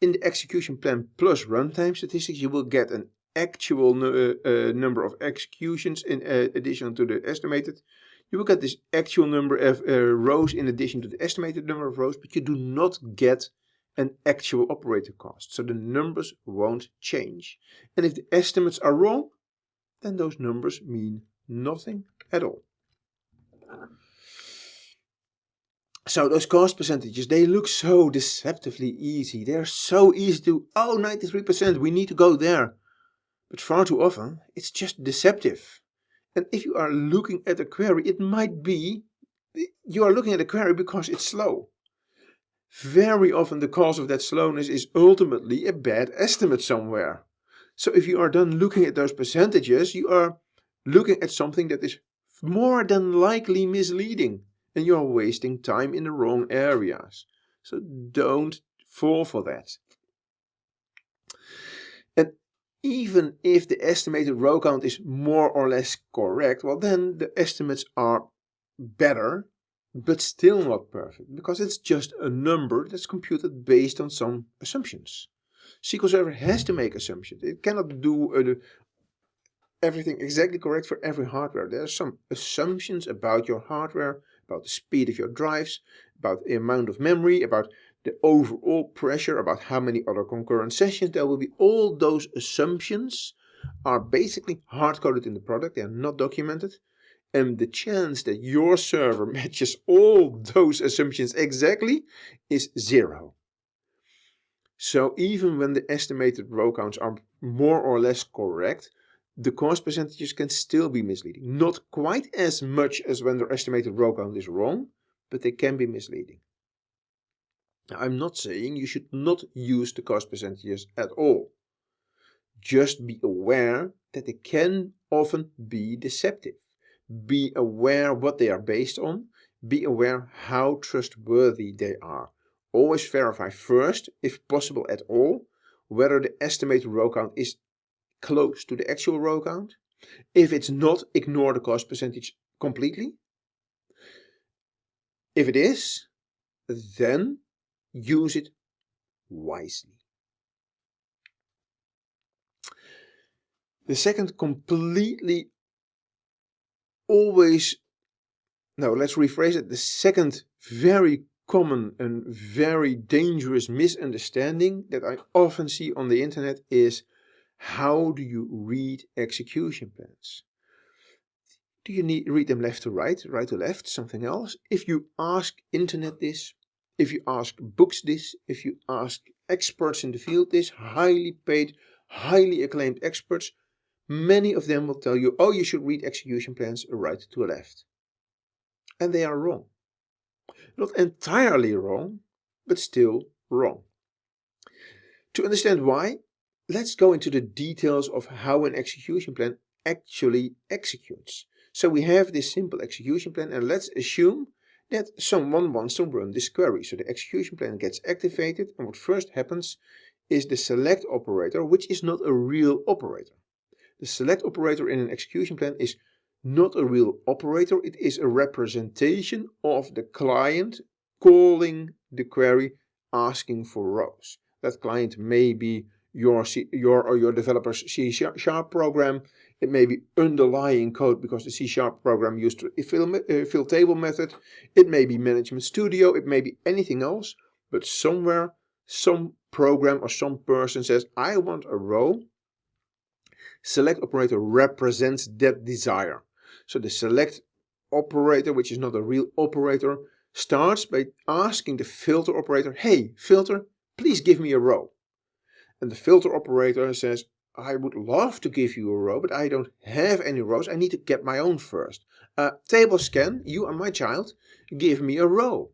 in the execution plan plus runtime statistics, you will get an actual uh, uh, number of executions in uh, addition to the estimated. You will get this actual number of uh, rows in addition to the estimated number of rows, but you do not get an actual operator cost. So the numbers won't change. And if the estimates are wrong, then those numbers mean nothing at all. So those cost percentages, they look so deceptively easy. They're so easy to, oh, 93%, we need to go there. But far too often, it's just deceptive. And if you are looking at a query, it might be you are looking at a query because it's slow. Very often the cause of that slowness is ultimately a bad estimate somewhere. So if you are done looking at those percentages, you are looking at something that is more than likely misleading and you are wasting time in the wrong areas. So don't fall for that. And even if the estimated row count is more or less correct, well then the estimates are better but still not perfect because it's just a number that's computed based on some assumptions. SQL Server has to make assumptions. It cannot do uh, everything exactly correct for every hardware. There are some assumptions about your hardware, about the speed of your drives, about the amount of memory, about the overall pressure, about how many other concurrent sessions there will be. All those assumptions are basically hard-coded in the product. They are not documented. And the chance that your server matches all those assumptions exactly is zero. So even when the estimated row counts are more or less correct, the cost percentages can still be misleading. Not quite as much as when the estimated row count is wrong, but they can be misleading. Now, I'm not saying you should not use the cost percentages at all. Just be aware that they can often be deceptive. Be aware what they are based on. Be aware how trustworthy they are. Always verify first, if possible at all, whether the estimated row count is close to the actual row count. If it's not, ignore the cost percentage completely. If it is, then use it wisely. The second completely always, no, let's rephrase it. The second very common and very dangerous misunderstanding that I often see on the internet is how do you read execution plans? Do you need read them left to right, right to left, something else? If you ask internet this, if you ask books this, if you ask experts in the field this, highly paid, highly acclaimed experts, many of them will tell you, oh, you should read execution plans right to left. And they are wrong. Not entirely wrong, but still wrong. To understand why, let's go into the details of how an execution plan actually executes. So we have this simple execution plan and let's assume that someone wants to run this query. So the execution plan gets activated and what first happens is the select operator, which is not a real operator. The select operator in an execution plan is not a real operator, it is a representation of the client calling the query asking for rows. That client may be your, C, your or your developer's C sharp program. It may be underlying code because the C sharp program used a fill, uh, fill table method. It may be Management Studio. It may be anything else. But somewhere, some program or some person says, I want a row. Select operator represents that desire. So the select operator, which is not a real operator, starts by asking the filter operator, hey, filter, please give me a row. And the filter operator says, I would love to give you a row, but I don't have any rows. I need to get my own first. Uh, table scan, you are my child, give me a row.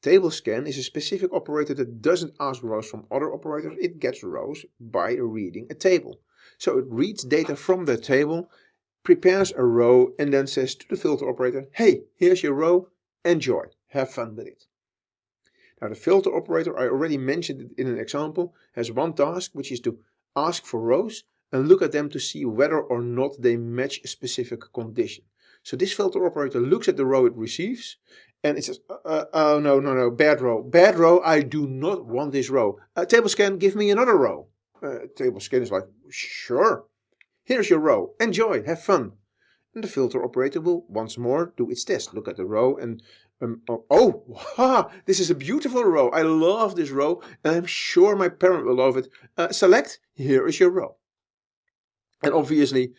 Table scan is a specific operator that doesn't ask rows from other operators. It gets rows by reading a table. So it reads data from the table, prepares a row and then says to the filter operator, hey, here's your row, enjoy, have fun with it. Now the filter operator, I already mentioned it in an example, has one task which is to ask for rows and look at them to see whether or not they match a specific condition. So this filter operator looks at the row it receives and it says, uh, uh, oh no, no, no, bad row. Bad row, I do not want this row. Uh, table scan, give me another row. Uh, table scan is like, sure. Here's your row. Enjoy, have fun. And the filter operator will once more do its test. Look at the row and um, oh, oh this is a beautiful row. I love this row and I'm sure my parent will love it. Uh, select, here is your row. And obviously,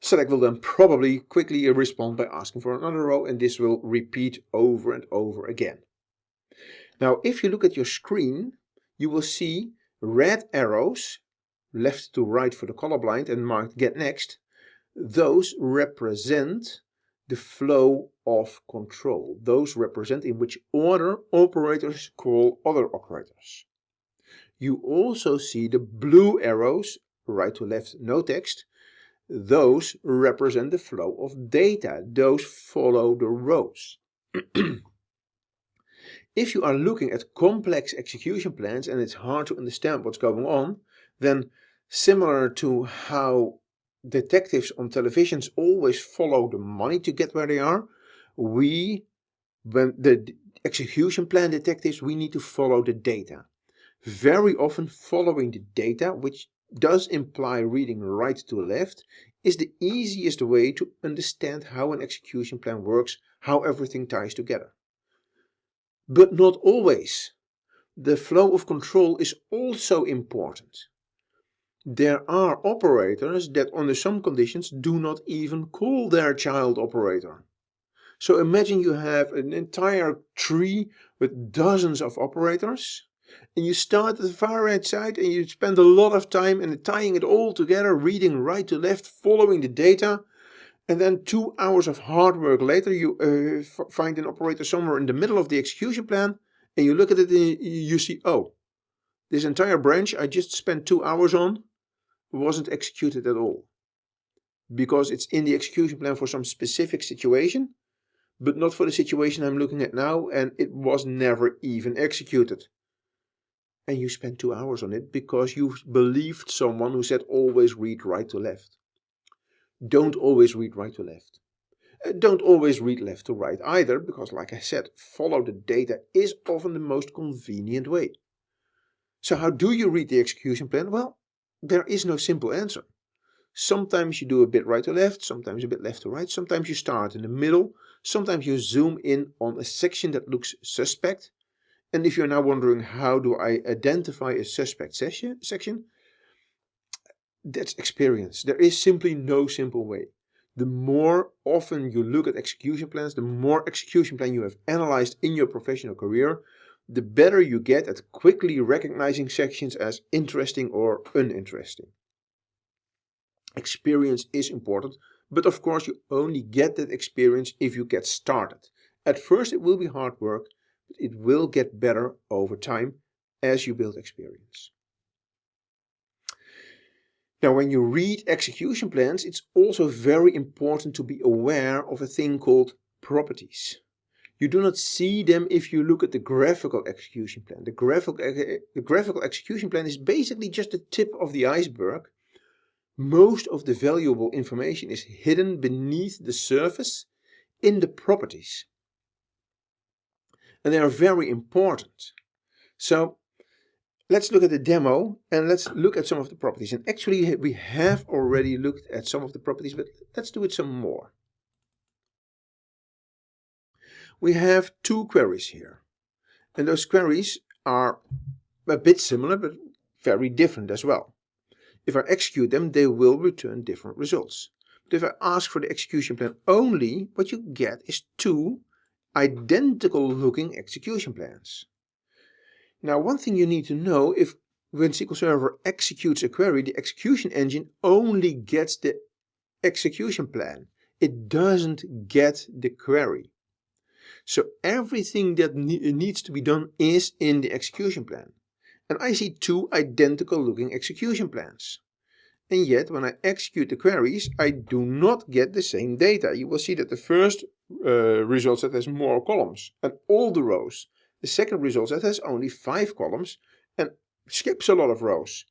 select will then probably quickly respond by asking for another row and this will repeat over and over again. Now, if you look at your screen, you will see red arrows, left to right for the colorblind and marked get next. Those represent the flow of control. Those represent in which order operators call other operators. You also see the blue arrows, right to left, no text. Those represent the flow of data. Those follow the rows. if you are looking at complex execution plans and it's hard to understand what's going on, then similar to how detectives on televisions always follow the money to get where they are. We, when the execution plan detectives, we need to follow the data. very often following the data, which does imply reading right to left, is the easiest way to understand how an execution plan works, how everything ties together. But not always. The flow of control is also important. There are operators that under some conditions do not even call their child operator. So imagine you have an entire tree with dozens of operators and you start at the far right side and you spend a lot of time in tying it all together, reading right to left, following the data and then two hours of hard work later you uh, find an operator somewhere in the middle of the execution plan and you look at it and you see, oh, this entire branch I just spent two hours on wasn't executed at all. Because it's in the execution plan for some specific situation, but not for the situation I'm looking at now, and it was never even executed. And you spent two hours on it because you believed someone who said always read right to left. Don't always read right to left. Uh, don't always read left to right either, because like I said, follow the data is often the most convenient way. So how do you read the execution plan? Well, there is no simple answer. Sometimes you do a bit right to left, sometimes a bit left to right, sometimes you start in the middle, sometimes you zoom in on a section that looks suspect. And if you're now wondering how do I identify a suspect section, section that's experience. There is simply no simple way. The more often you look at execution plans, the more execution plan you have analyzed in your professional career, the better you get at quickly recognizing sections as interesting or uninteresting. Experience is important, but of course you only get that experience if you get started. At first it will be hard work, but it will get better over time as you build experience. Now when you read execution plans, it's also very important to be aware of a thing called properties. You do not see them if you look at the graphical execution plan. The graphical, the graphical execution plan is basically just the tip of the iceberg. Most of the valuable information is hidden beneath the surface in the properties. And they are very important. So let's look at the demo and let's look at some of the properties. And actually we have already looked at some of the properties, but let's do it some more we have two queries here. And those queries are a bit similar, but very different as well. If I execute them, they will return different results. But if I ask for the execution plan only, what you get is two identical looking execution plans. Now one thing you need to know, if when SQL Server executes a query, the execution engine only gets the execution plan. It doesn't get the query. So everything that ne needs to be done is in the execution plan. And I see two identical looking execution plans. And yet when I execute the queries, I do not get the same data. You will see that the first uh, result set has more columns and all the rows. The second result set has only five columns and skips a lot of rows.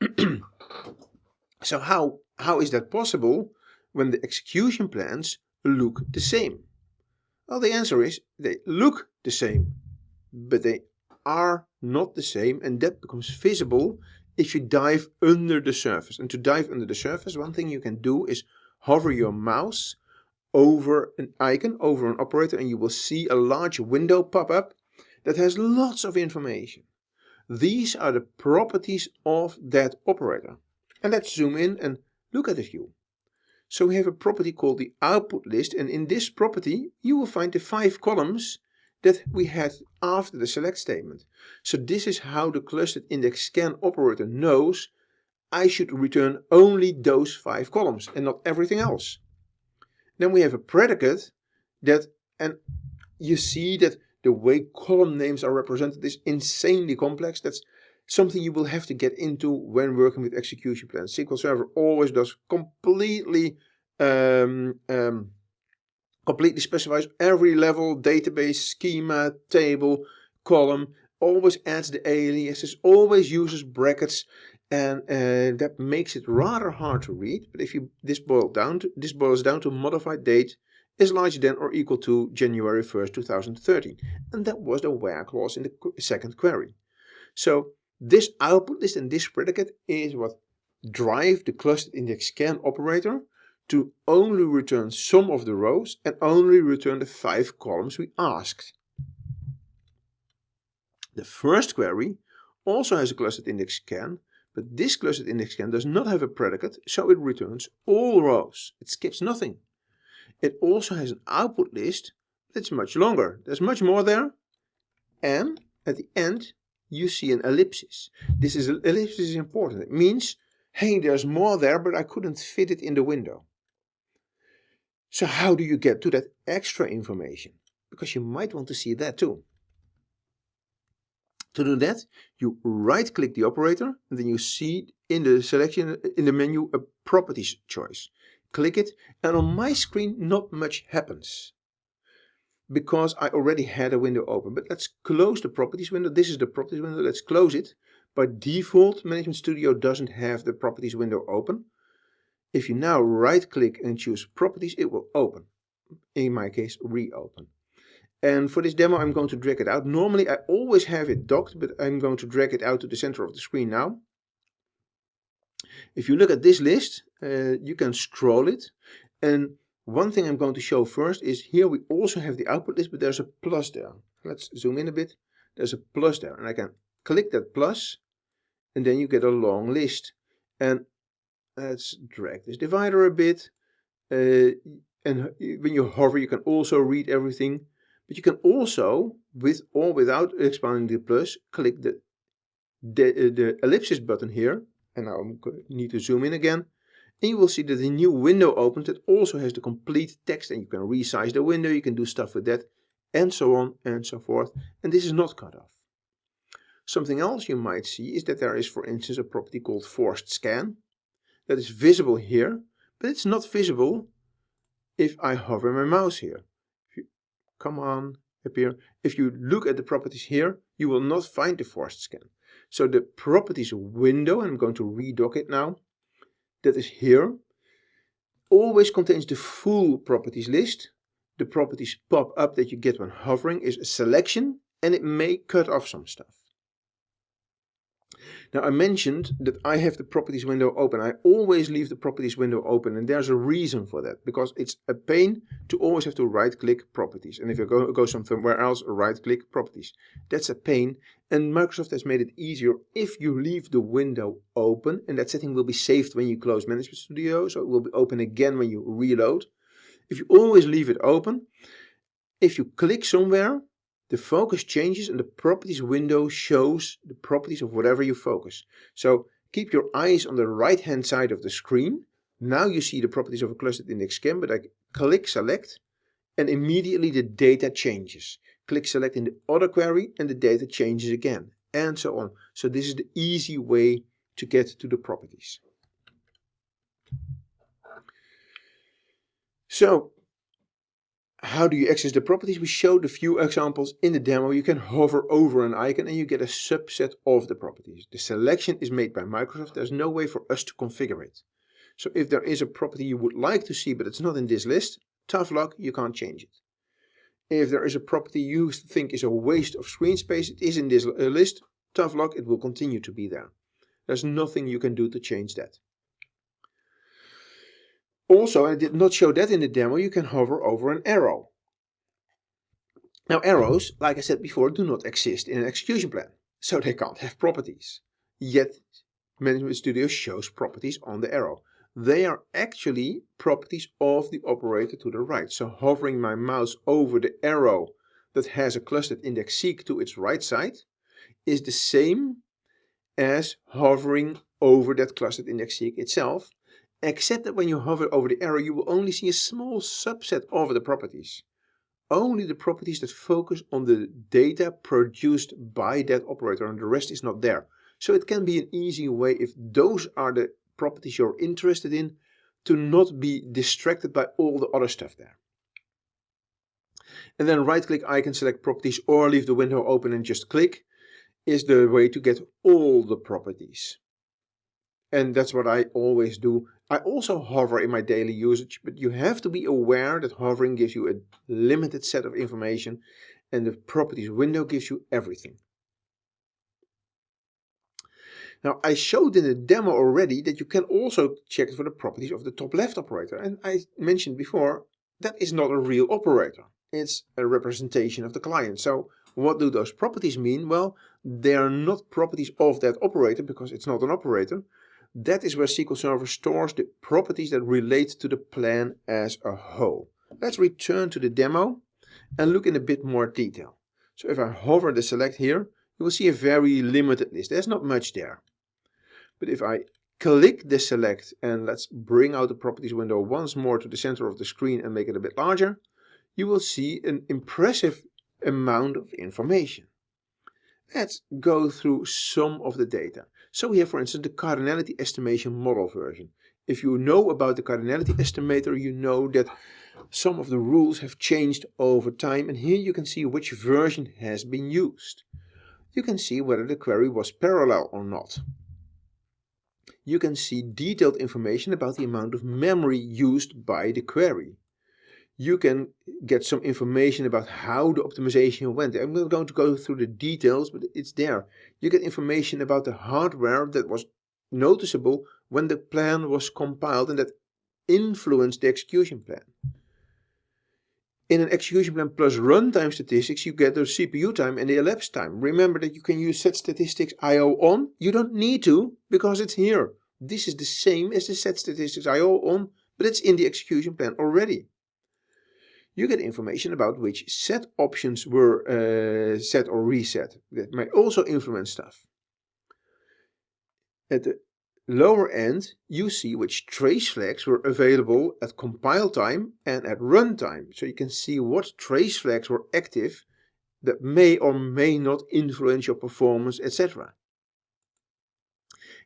so how, how is that possible when the execution plans look the same? Well, the answer is they look the same, but they are not the same and that becomes visible if you dive under the surface. And to dive under the surface, one thing you can do is hover your mouse over an icon, over an operator, and you will see a large window pop up that has lots of information. These are the properties of that operator. And let's zoom in and look at a few. So we have a property called the output list and in this property you will find the five columns that we had after the select statement. So this is how the clustered index scan operator knows I should return only those five columns and not everything else. Then we have a predicate that, and you see that the way column names are represented is insanely complex. That's something you will have to get into when working with execution plans. SQL Server always does completely um, um, completely specifies every level, database, schema, table, column, always adds the aliases, always uses brackets, and uh, that makes it rather hard to read. But if you this boils down to this boils down to modified date is larger than or equal to January 1st, 2013, and that was the where clause in the second query. So This output list and this predicate is what drive the clustered index scan operator to only return some of the rows and only return the five columns we asked. The first query also has a clustered index scan, but this clustered index scan does not have a predicate, so it returns all rows. It skips nothing. It also has an output list that's much longer. There's much more there. And at the end, you see an ellipsis. This is ellipsis is important. It means, hey, there's more there, but I couldn't fit it in the window. So how do you get to that extra information? Because you might want to see that too. To do that, you right click the operator and then you see in the selection in the menu a properties choice. Click it and on my screen not much happens because I already had a window open. But let's close the properties window. This is the properties window. Let's close it. By default, Management Studio doesn't have the properties window open. If you now right click and choose properties, it will open. In my case, reopen. And for this demo, I'm going to drag it out. Normally, I always have it docked, but I'm going to drag it out to the center of the screen now. If you look at this list, uh, you can scroll it. And one thing I'm going to show first is here we also have the output list, but there's a plus there. Let's zoom in a bit. There's a plus there, and I can click that plus, and then you get a long list. And let's drag this divider a bit. Uh, and when you hover, you can also read everything. But you can also, with or without expanding the plus, click the, the, uh, the ellipsis button here. And now I need to zoom in again. And you will see that a new window opens that also has the complete text. And you can resize the window, you can do stuff with that, and so on and so forth. And this is not cut off. Something else you might see is that there is, for instance, a property called forced scan that is visible here, but it's not visible if I hover my mouse here. You come on, appear. If you look at the properties here, you will not find the forced scan. So the properties window, and I'm going to redock it now, that is here, always contains the full properties list. The properties pop up that you get when hovering is a selection and it may cut off some stuff. Now I mentioned that I have the properties window open. I always leave the properties window open and there's a reason for that because it's a pain to always have to right click properties. And if you go, go somewhere else, right click properties. That's a pain and Microsoft has made it easier if you leave the window open and that setting will be saved when you close Management Studio. So it will be open again when you reload. If you always leave it open, if you click somewhere, the focus changes and the properties window shows the properties of whatever you focus. So keep your eyes on the right hand side of the screen. Now you see the properties of a clustered index scan, but I click select and immediately the data changes. Click select in the other query and the data changes again and so on. So this is the easy way to get to the properties. So how do you access the properties? We showed a few examples in the demo. You can hover over an icon and you get a subset of the properties. The selection is made by Microsoft. There's no way for us to configure it. So if there is a property you would like to see but it's not in this list, tough luck, you can't change it. If there is a property you think is a waste of screen space, it is in this uh, list, tough luck, it will continue to be there. There's nothing you can do to change that. Also, I did not show that in the demo, you can hover over an arrow. Now arrows, like I said before, do not exist in an execution plan, so they can't have properties. Yet Management Studio shows properties on the arrow. They are actually properties of the operator to the right. So hovering my mouse over the arrow that has a clustered index seek to its right side is the same as hovering over that clustered index seek itself except that when you hover over the arrow, you will only see a small subset of the properties. Only the properties that focus on the data produced by that operator and the rest is not there. So it can be an easy way if those are the properties you're interested in to not be distracted by all the other stuff there. And then right click icon, select properties or leave the window open and just click is the way to get all the properties. And that's what I always do I also hover in my daily usage, but you have to be aware that hovering gives you a limited set of information and the properties window gives you everything. Now I showed in the demo already that you can also check for the properties of the top left operator. And I mentioned before, that is not a real operator. It's a representation of the client. So what do those properties mean? Well, they are not properties of that operator because it's not an operator. That is where SQL Server stores the properties that relate to the plan as a whole. Let's return to the demo and look in a bit more detail. So if I hover the select here, you will see a very limited list. There's not much there. But if I click the select and let's bring out the properties window once more to the center of the screen and make it a bit larger, you will see an impressive amount of information. Let's go through some of the data. So we have for instance the cardinality estimation model version. If you know about the cardinality estimator, you know that some of the rules have changed over time and here you can see which version has been used. You can see whether the query was parallel or not. You can see detailed information about the amount of memory used by the query you can get some information about how the optimization went. I'm not going to go through the details, but it's there. You get information about the hardware that was noticeable when the plan was compiled and that influenced the execution plan. In an execution plan plus runtime statistics, you get the CPU time and the elapsed time. Remember that you can use set statistics IO on. You don't need to because it's here. This is the same as the set statistics IO on, but it's in the execution plan already you get information about which set options were uh, set or reset. That may also influence stuff. At the lower end, you see which trace flags were available at compile time and at runtime. So you can see what trace flags were active that may or may not influence your performance, etc.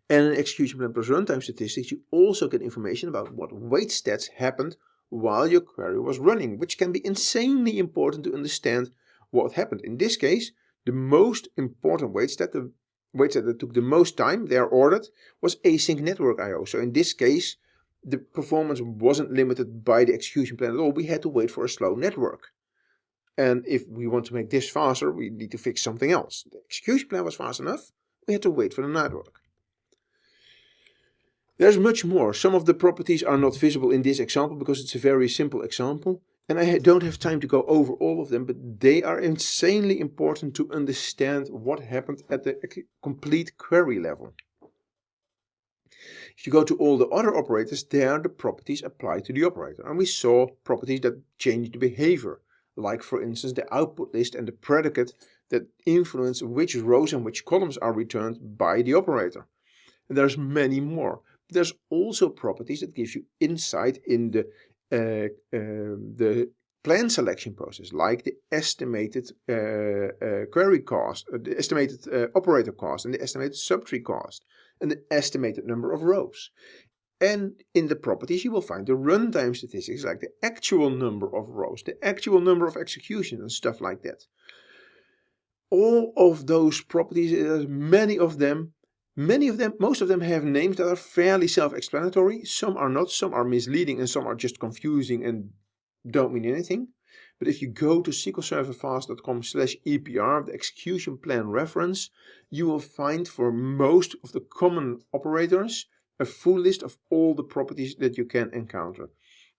And in execution plan plus runtime statistics, you also get information about what wait stats happened while your query was running, which can be insanely important to understand what happened. In this case, the most important wait that the wait that took the most time, they are ordered, was async network I.O. So in this case, the performance wasn't limited by the execution plan at all. We had to wait for a slow network. And if we want to make this faster, we need to fix something else. The execution plan was fast enough. We had to wait for the network. There's much more. Some of the properties are not visible in this example because it's a very simple example. And I don't have time to go over all of them, but they are insanely important to understand what happened at the complete query level. If you go to all the other operators, there the properties apply to the operator. And we saw properties that change the behavior, like for instance the output list and the predicate that influence which rows and which columns are returned by the operator. And there's many more. There's also properties that give you insight in the uh, uh, the plan selection process, like the estimated uh, uh query cost, uh, the estimated uh, operator cost, and the estimated subtree cost, and the estimated number of rows. And in the properties, you will find the runtime statistics, like the actual number of rows, the actual number of executions, and stuff like that. All of those properties, there's many of them, Many of them, most of them have names that are fairly self-explanatory. Some are not, some are misleading and some are just confusing and don't mean anything. But if you go to sqlserverfast.com slash EPR, the execution plan reference, you will find for most of the common operators a full list of all the properties that you can encounter.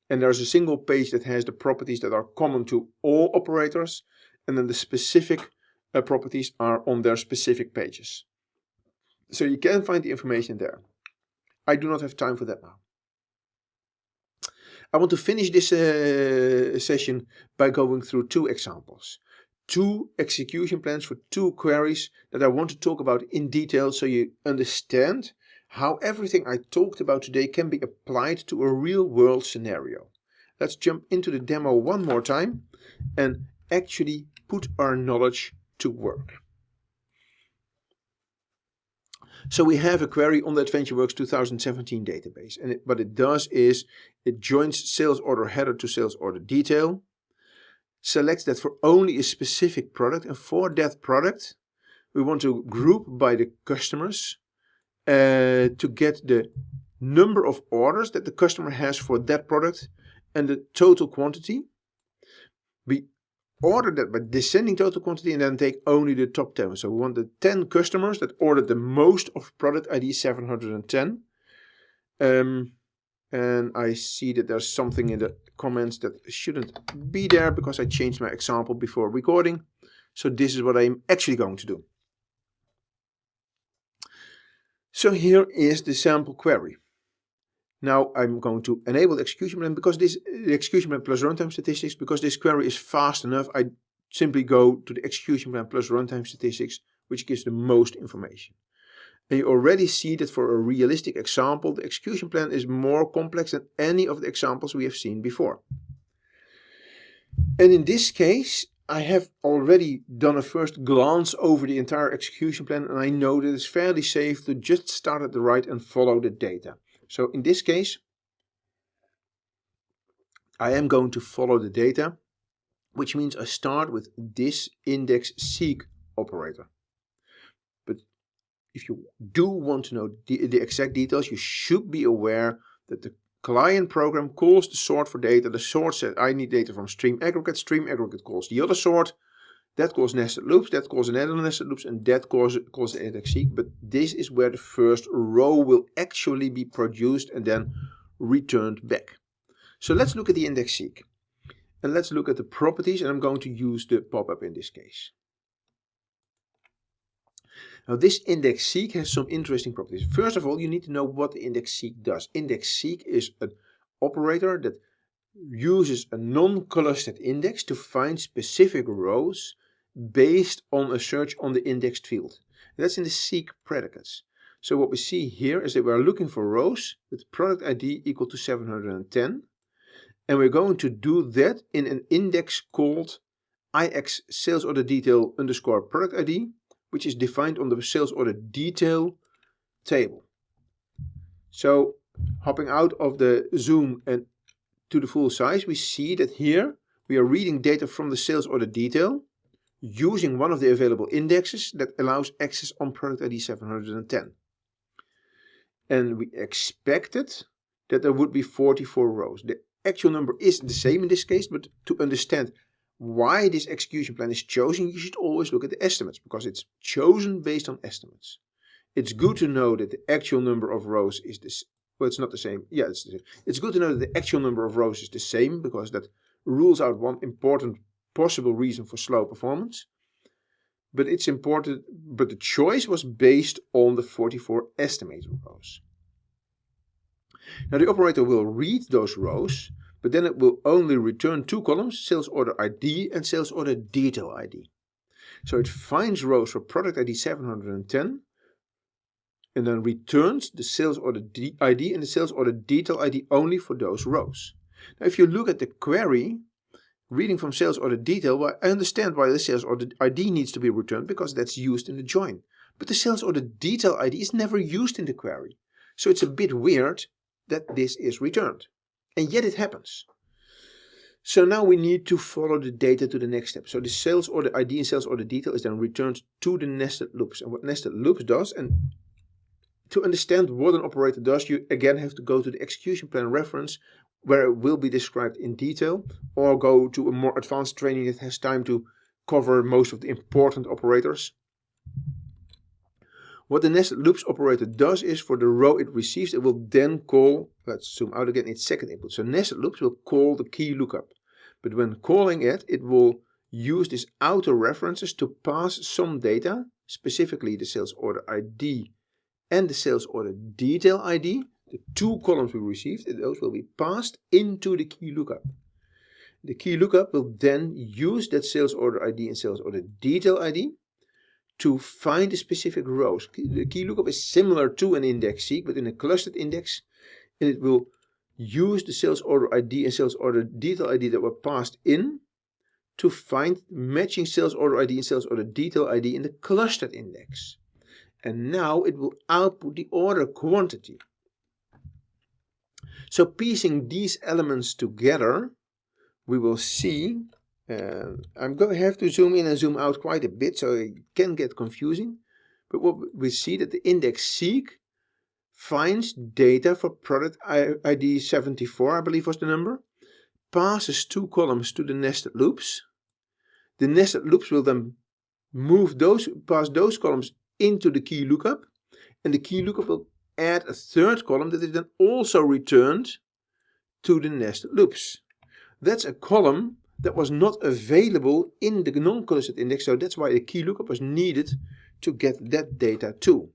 And there's a single page that has the properties that are common to all operators, and then the specific uh, properties are on their specific pages. So you can find the information there. I do not have time for that now. I want to finish this uh, session by going through two examples. Two execution plans for two queries that I want to talk about in detail so you understand how everything I talked about today can be applied to a real world scenario. Let's jump into the demo one more time and actually put our knowledge to work. So we have a query on the AdventureWorks 2017 database. And it, what it does is it joins sales order header to sales order detail, selects that for only a specific product. And for that product, we want to group by the customers uh, to get the number of orders that the customer has for that product and the total quantity. We order that by descending total quantity and then take only the top 10. So we want the 10 customers that ordered the most of product ID 710. Um, and I see that there's something in the comments that shouldn't be there because I changed my example before recording. So this is what I'm actually going to do. So here is the sample query. Now I'm going to enable the execution plan because this execution plan plus runtime statistics because this query is fast enough. I simply go to the execution plan plus runtime statistics, which gives the most information. And you already see that for a realistic example, the execution plan is more complex than any of the examples we have seen before. And in this case, I have already done a first glance over the entire execution plan and I know that it's fairly safe to just start at the right and follow the data. So in this case, I am going to follow the data, which means I start with this index seek operator. But if you do want to know the, the exact details, you should be aware that the client program calls the sort for data. The sort says I need data from stream aggregate. Stream aggregate calls the other sort. That calls nested loops, that calls another nested loops, and that calls the index seek. But this is where the first row will actually be produced and then returned back. So let's look at the index seek. And let's look at the properties, and I'm going to use the pop-up in this case. Now this index seek has some interesting properties. First of all, you need to know what the index seek does. Index seek is an operator that uses a non-clustered index to find specific rows based on a search on the indexed field. That's in the seek predicates. So what we see here is that we're looking for rows with product ID equal to 710. And we're going to do that in an index called ix sales order detail underscore product ID, which is defined on the sales order detail table. So hopping out of the zoom and to the full size, we see that here we are reading data from the sales order detail using one of the available indexes that allows access on product ID 710. And we expected that there would be 44 rows. The actual number is the same in this case, but to understand why this execution plan is chosen, you should always look at the estimates because it's chosen based on estimates. It's good to know that the actual number of rows is this. Well, it's not the same. Yeah, it's. It's good to know that the actual number of rows is the same because that rules out one important possible reason for slow performance. But it's important, but the choice was based on the 44 estimated rows. Now the operator will read those rows, but then it will only return two columns, sales order ID and sales order detail ID. So it finds rows for product ID 710 and then returns the sales order ID and the sales order detail ID only for those rows. Now if you look at the query, reading from sales order detail, well, I understand why the sales order ID needs to be returned because that's used in the join. But the sales order detail ID is never used in the query. So it's a bit weird that this is returned. And yet it happens. So now we need to follow the data to the next step. So the sales order ID and sales order detail is then returned to the nested loops. And what nested loops does, and to understand what an operator does, you again have to go to the execution plan reference where it will be described in detail or go to a more advanced training that has time to cover most of the important operators. What the nested loops operator does is for the row it receives, it will then call, let's zoom out again, its second input. So nested loops will call the key lookup. But when calling it, it will use these outer references to pass some data, specifically the sales order ID and the sales order detail ID, the two columns we received, those will be passed into the key lookup. The key lookup will then use that sales order ID and sales order detail ID to find the specific rows. The key lookup is similar to an index seek, but in a clustered index, and it will use the sales order ID and sales order detail ID that were passed in to find matching sales order ID and sales order detail ID in the clustered index. And now it will output the order quantity. So piecing these elements together, we will see, uh, I'm going to have to zoom in and zoom out quite a bit so it can get confusing. But what we see that the index seek finds data for product ID 74, I believe was the number, passes two columns to the nested loops, The nested loops will then move those, pass those columns into the key lookup, and the key lookup will add a third column that is then also returned to the nested loops. That's a column that was not available in the non-clustered index, so that's why the key lookup was needed to get that data too.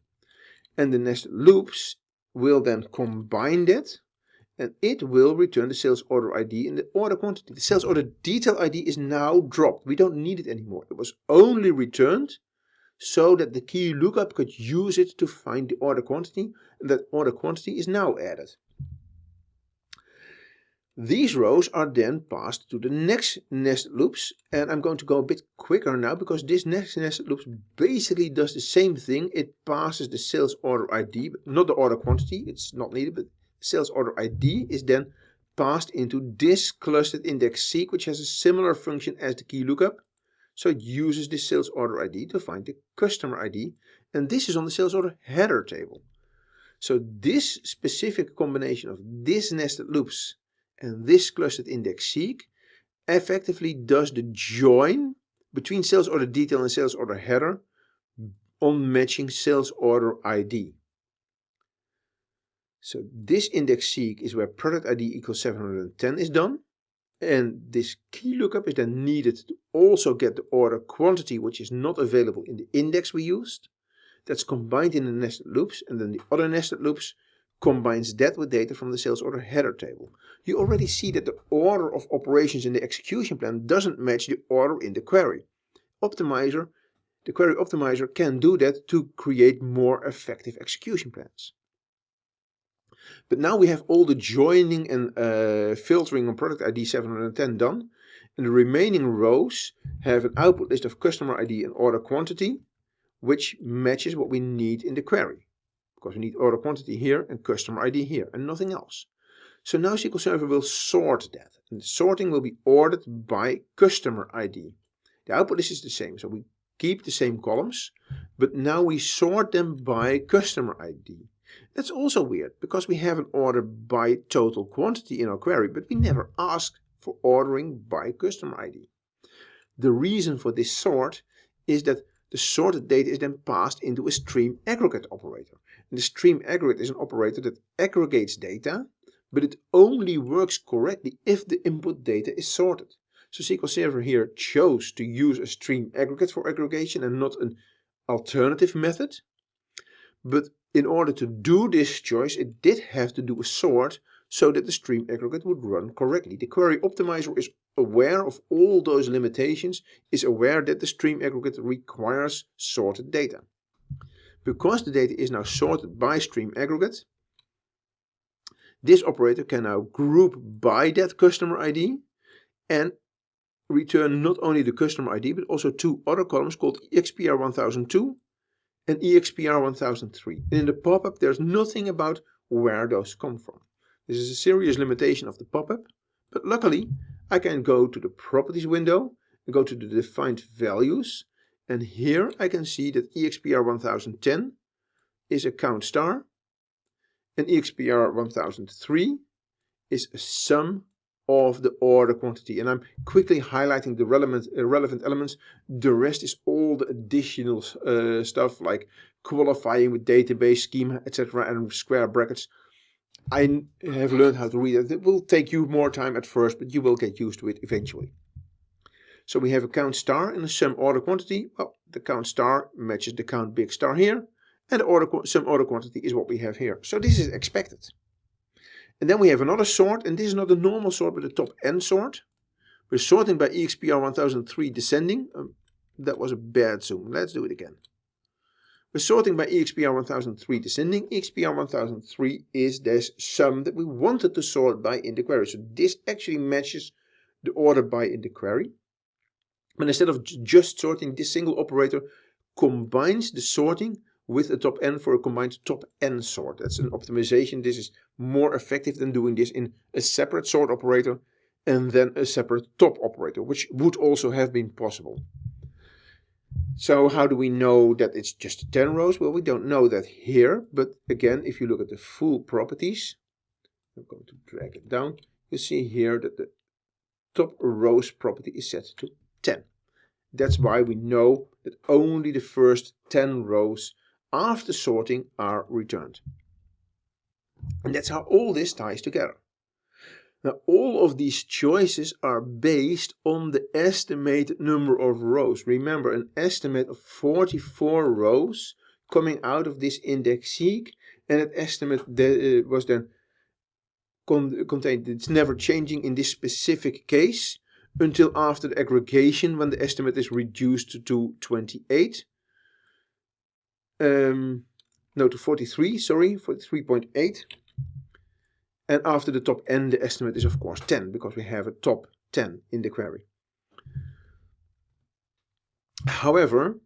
And the nested loops will then combine that and it will return the sales order ID and the order quantity. The sales order detail ID is now dropped. We don't need it anymore. It was only returned so that the key lookup could use it to find the order quantity and that order quantity is now added. These rows are then passed to the next nested loops and I'm going to go a bit quicker now because this next nested loops basically does the same thing. It passes the sales order ID, not the order quantity, it's not needed, but sales order ID is then passed into this clustered index seek which has a similar function as the key lookup. So it uses the sales order ID to find the customer ID and this is on the sales order header table. So this specific combination of this nested loops and this clustered index seek effectively does the join between sales order detail and sales order header on matching sales order ID. So this index seek is where product ID equals 710 is done. And this key lookup is then needed to also get the order quantity which is not available in the index we used. That's combined in the nested loops and then the other nested loops combines that with data from the sales order header table. You already see that the order of operations in the execution plan doesn't match the order in the query. Optimizer, the query optimizer can do that to create more effective execution plans. But now we have all the joining and uh, filtering on product ID 710 done. And the remaining rows have an output list of customer ID and order quantity, which matches what we need in the query because we need order quantity here and customer ID here and nothing else. So now SQL Server will sort that. And the sorting will be ordered by customer ID. The output list is the same, so we keep the same columns, but now we sort them by customer ID. That's also weird, because we have an order by total quantity in our query, but we never ask for ordering by customer ID. The reason for this sort is that the sorted data is then passed into a stream aggregate operator. And the stream aggregate is an operator that aggregates data, but it only works correctly if the input data is sorted. So SQL Server here chose to use a stream aggregate for aggregation and not an alternative method. But in order to do this choice, it did have to do a sort so that the stream aggregate would run correctly. The query optimizer is aware of all those limitations, is aware that the stream aggregate requires sorted data. Because the data is now sorted by stream aggregate, this operator can now group by that customer ID and return not only the customer ID but also two other columns called EXPR1002 and EXPR1003. And in the pop-up there's nothing about where those come from. This is a serious limitation of the pop-up, but luckily I can go to the properties window and go to the defined values and here I can see that EXPR 1010 is a count star and EXPR 1003 is a sum of the order quantity. And I'm quickly highlighting the relevant, uh, relevant elements. The rest is all the additional uh, stuff like qualifying with database schema, etc. and square brackets. I have learned how to read it. It will take you more time at first, but you will get used to it eventually. So we have a count star and a sum order quantity. Well, the count star matches the count big star here. And the order, sum order quantity is what we have here. So this is expected. And then we have another sort, and this is not a normal sort, but a top n sort. We're sorting by EXPR 1003 descending. Um, that was a bad zoom. Let's do it again. We're sorting by EXPR 1003 descending. EXPR 1003 is this sum that we wanted to sort by in the query. So this actually matches the order by in the query. But instead of just sorting, this single operator combines the sorting with a top n for a combined top n sort. That's an optimization. This is more effective than doing this in a separate sort operator and then a separate top operator, which would also have been possible. So how do we know that it's just 10 rows? Well, we don't know that here, but again, if you look at the full properties, I'm going to drag it down, you see here that the top rows property is set to 10. That's why we know that only the first 10 rows after sorting are returned. And that's how all this ties together. Now all of these choices are based on the estimated number of rows. Remember an estimate of 44 rows coming out of this index seek and that estimate that, uh, was then con contained, it's never changing in this specific case until after the aggregation when the estimate is reduced to 28. Um, no, to 43, sorry, 43.8. And after the top n, the estimate is of course 10, because we have a top 10 in the query. However,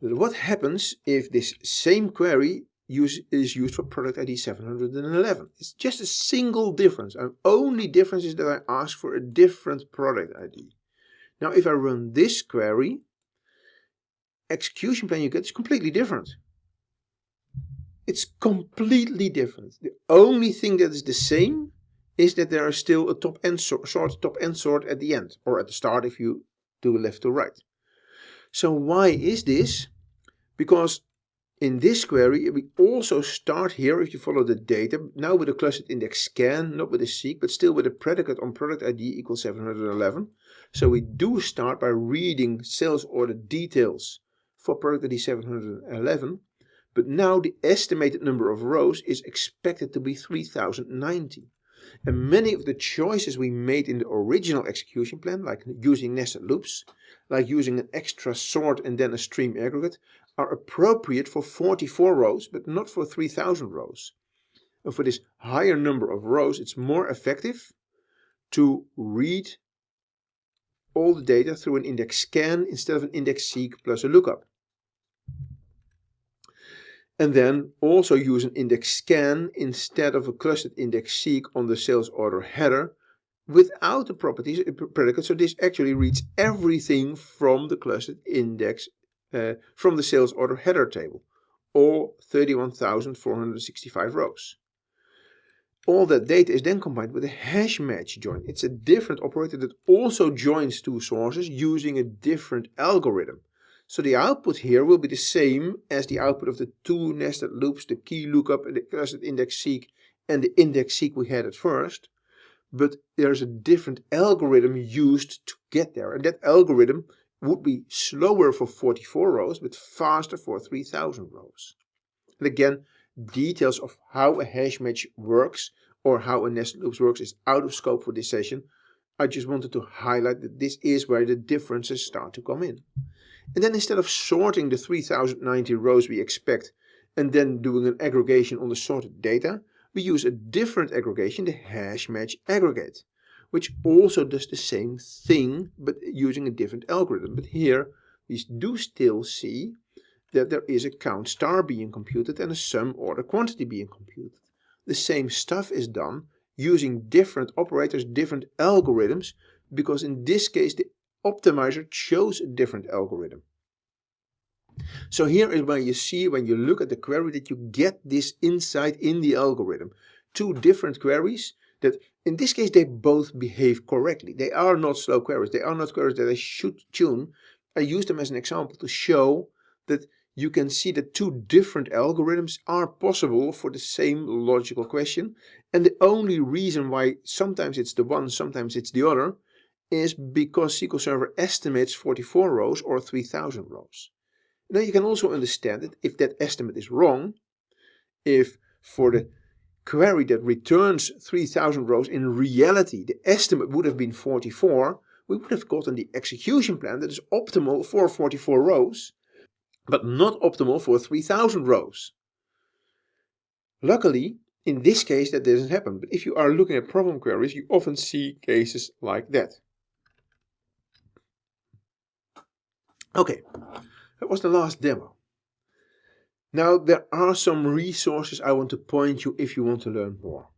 what happens if this same query use, is used for product ID 711? It's just a single difference. And only difference is that I ask for a different product ID. Now, if I run this query, execution plan you get is completely different. It's completely different. The only thing that is the same is that there is still a top n sort, top n sort at the end, or at the start if you do left to right. So why is this? Because in this query, we also start here, if you follow the data, now with a clustered index scan, not with a seek, but still with a predicate on product ID equals 711. So we do start by reading sales order details for product ID 711, but now the estimated number of rows is expected to be 3090. And many of the choices we made in the original execution plan, like using nested loops, like using an extra sort and then a stream aggregate, are appropriate for 44 rows, but not for 3000 rows. And for this higher number of rows, it's more effective to read all the data through an index scan instead of an index seek plus a lookup and then also use an index scan instead of a clustered index seek on the sales order header without the properties uh, predicate. So this actually reads everything from the clustered index uh, from the sales order header table, all 31,465 rows. All that data is then combined with a hash match join. It's a different operator that also joins two sources using a different algorithm. So the output here will be the same as the output of the two nested loops, the key lookup and the clustered index seek and the index seek we had at first. But there's a different algorithm used to get there. And that algorithm would be slower for 44 rows, but faster for 3000 rows. And again, details of how a hash match works or how a nested loops works is out of scope for this session. I just wanted to highlight that this is where the differences start to come in. And then instead of sorting the 3090 rows we expect and then doing an aggregation on the sorted data, we use a different aggregation, the hash match aggregate, which also does the same thing but using a different algorithm. But here we do still see that there is a count star being computed and a sum order quantity being computed. The same stuff is done using different operators, different algorithms, because in this case the optimizer chose a different algorithm. So here is where you see when you look at the query that you get this insight in the algorithm. Two different queries that in this case they both behave correctly. They are not slow queries. They are not queries that I should tune. I use them as an example to show that you can see that two different algorithms are possible for the same logical question. And the only reason why sometimes it's the one, sometimes it's the other, is because SQL Server estimates 44 rows or 3000 rows. Now you can also understand that if that estimate is wrong, if for the query that returns 3000 rows in reality the estimate would have been 44, we would have gotten the execution plan that is optimal for 44 rows, but not optimal for 3000 rows. Luckily, in this case that doesn't happen, but if you are looking at problem queries, you often see cases like that. Okay, that was the last demo. Now there are some resources I want to point you if you want to learn more.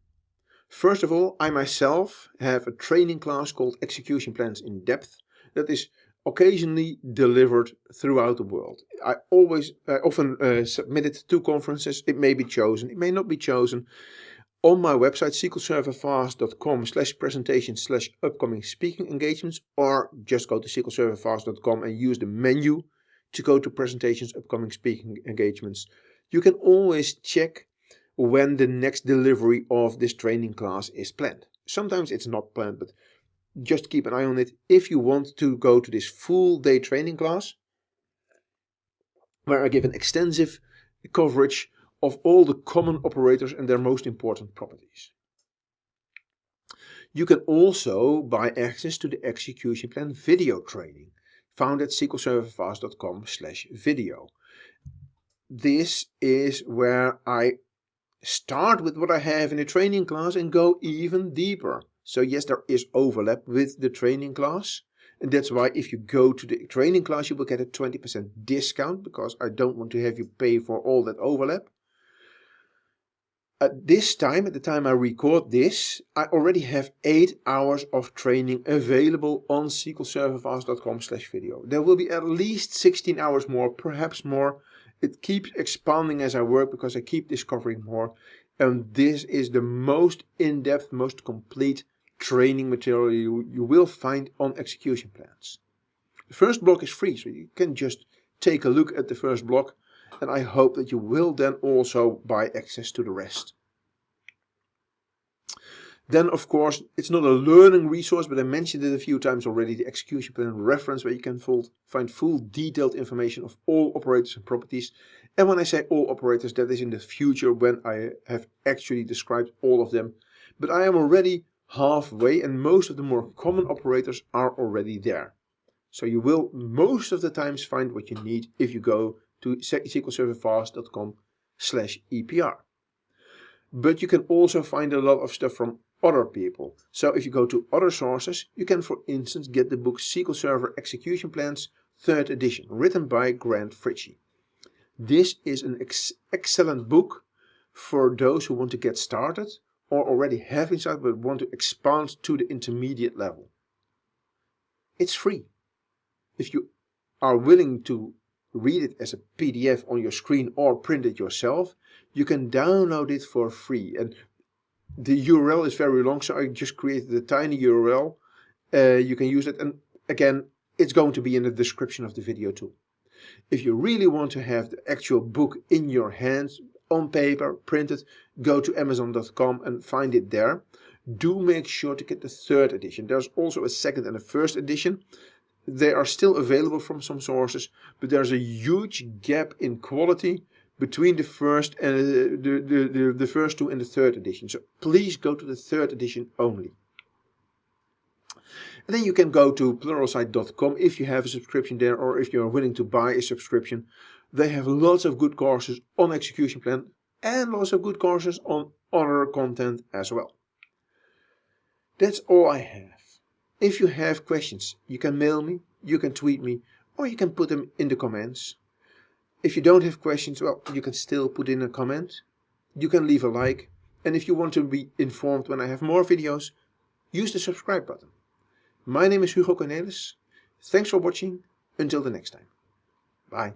First of all, I myself have a training class called Execution Plans in Depth that is occasionally delivered throughout the world. I always, I often uh, submit it to conferences. It may be chosen, it may not be chosen. On my website sqlserverfast.com slash presentation slash upcoming speaking engagements or just go to sqlserverfast.com and use the menu to go to presentations, upcoming speaking engagements. You can always check when the next delivery of this training class is planned. Sometimes it's not planned, but just keep an eye on it. If you want to go to this full day training class, where I give an extensive coverage of all the common operators and their most important properties. You can also buy access to the execution plan video training found at sqlserverfast.com slash video. This is where I start with what I have in a training class and go even deeper. So yes, there is overlap with the training class. And that's why if you go to the training class, you will get a 20% discount because I don't want to have you pay for all that overlap. At this time, at the time I record this, I already have 8 hours of training available on sqlserverfast.com slash video. There will be at least 16 hours more, perhaps more. It keeps expanding as I work because I keep discovering more. And this is the most in-depth, most complete training material you, you will find on execution plans. The first block is free, so you can just take a look at the first block and I hope that you will then also buy access to the rest. Then of course, it's not a learning resource, but I mentioned it a few times already, the execution plan reference where you can find full detailed information of all operators and properties. And when I say all operators, that is in the future when I have actually described all of them. But I am already halfway and most of the more common operators are already there. So you will most of the times find what you need if you go to sqlserverfast.com slash EPR. But you can also find a lot of stuff from other people. So if you go to other sources, you can for instance get the book SQL Server Execution Plans 3rd edition, written by Grant Fritchey. This is an ex excellent book for those who want to get started or already have started but want to expand to the intermediate level. It's free. If you are willing to read it as a PDF on your screen or print it yourself, you can download it for free. And the URL is very long, so I just created a tiny URL. Uh, you can use it. And again, it's going to be in the description of the video too. If you really want to have the actual book in your hands, on paper, printed, go to amazon.com and find it there. Do make sure to get the third edition. There's also a second and a first edition. They are still available from some sources, but there's a huge gap in quality between the first and uh, the, the, the, the first two and the third edition. So please go to the third edition only. And then you can go to pluralsight.com if you have a subscription there or if you're willing to buy a subscription. They have lots of good courses on execution plan and lots of good courses on other content as well. That's all I have. If you have questions, you can mail me, you can tweet me, or you can put them in the comments. If you don't have questions, well, you can still put in a comment. You can leave a like. And if you want to be informed when I have more videos, use the subscribe button. My name is Hugo Kornelis. Thanks for watching. Until the next time. Bye.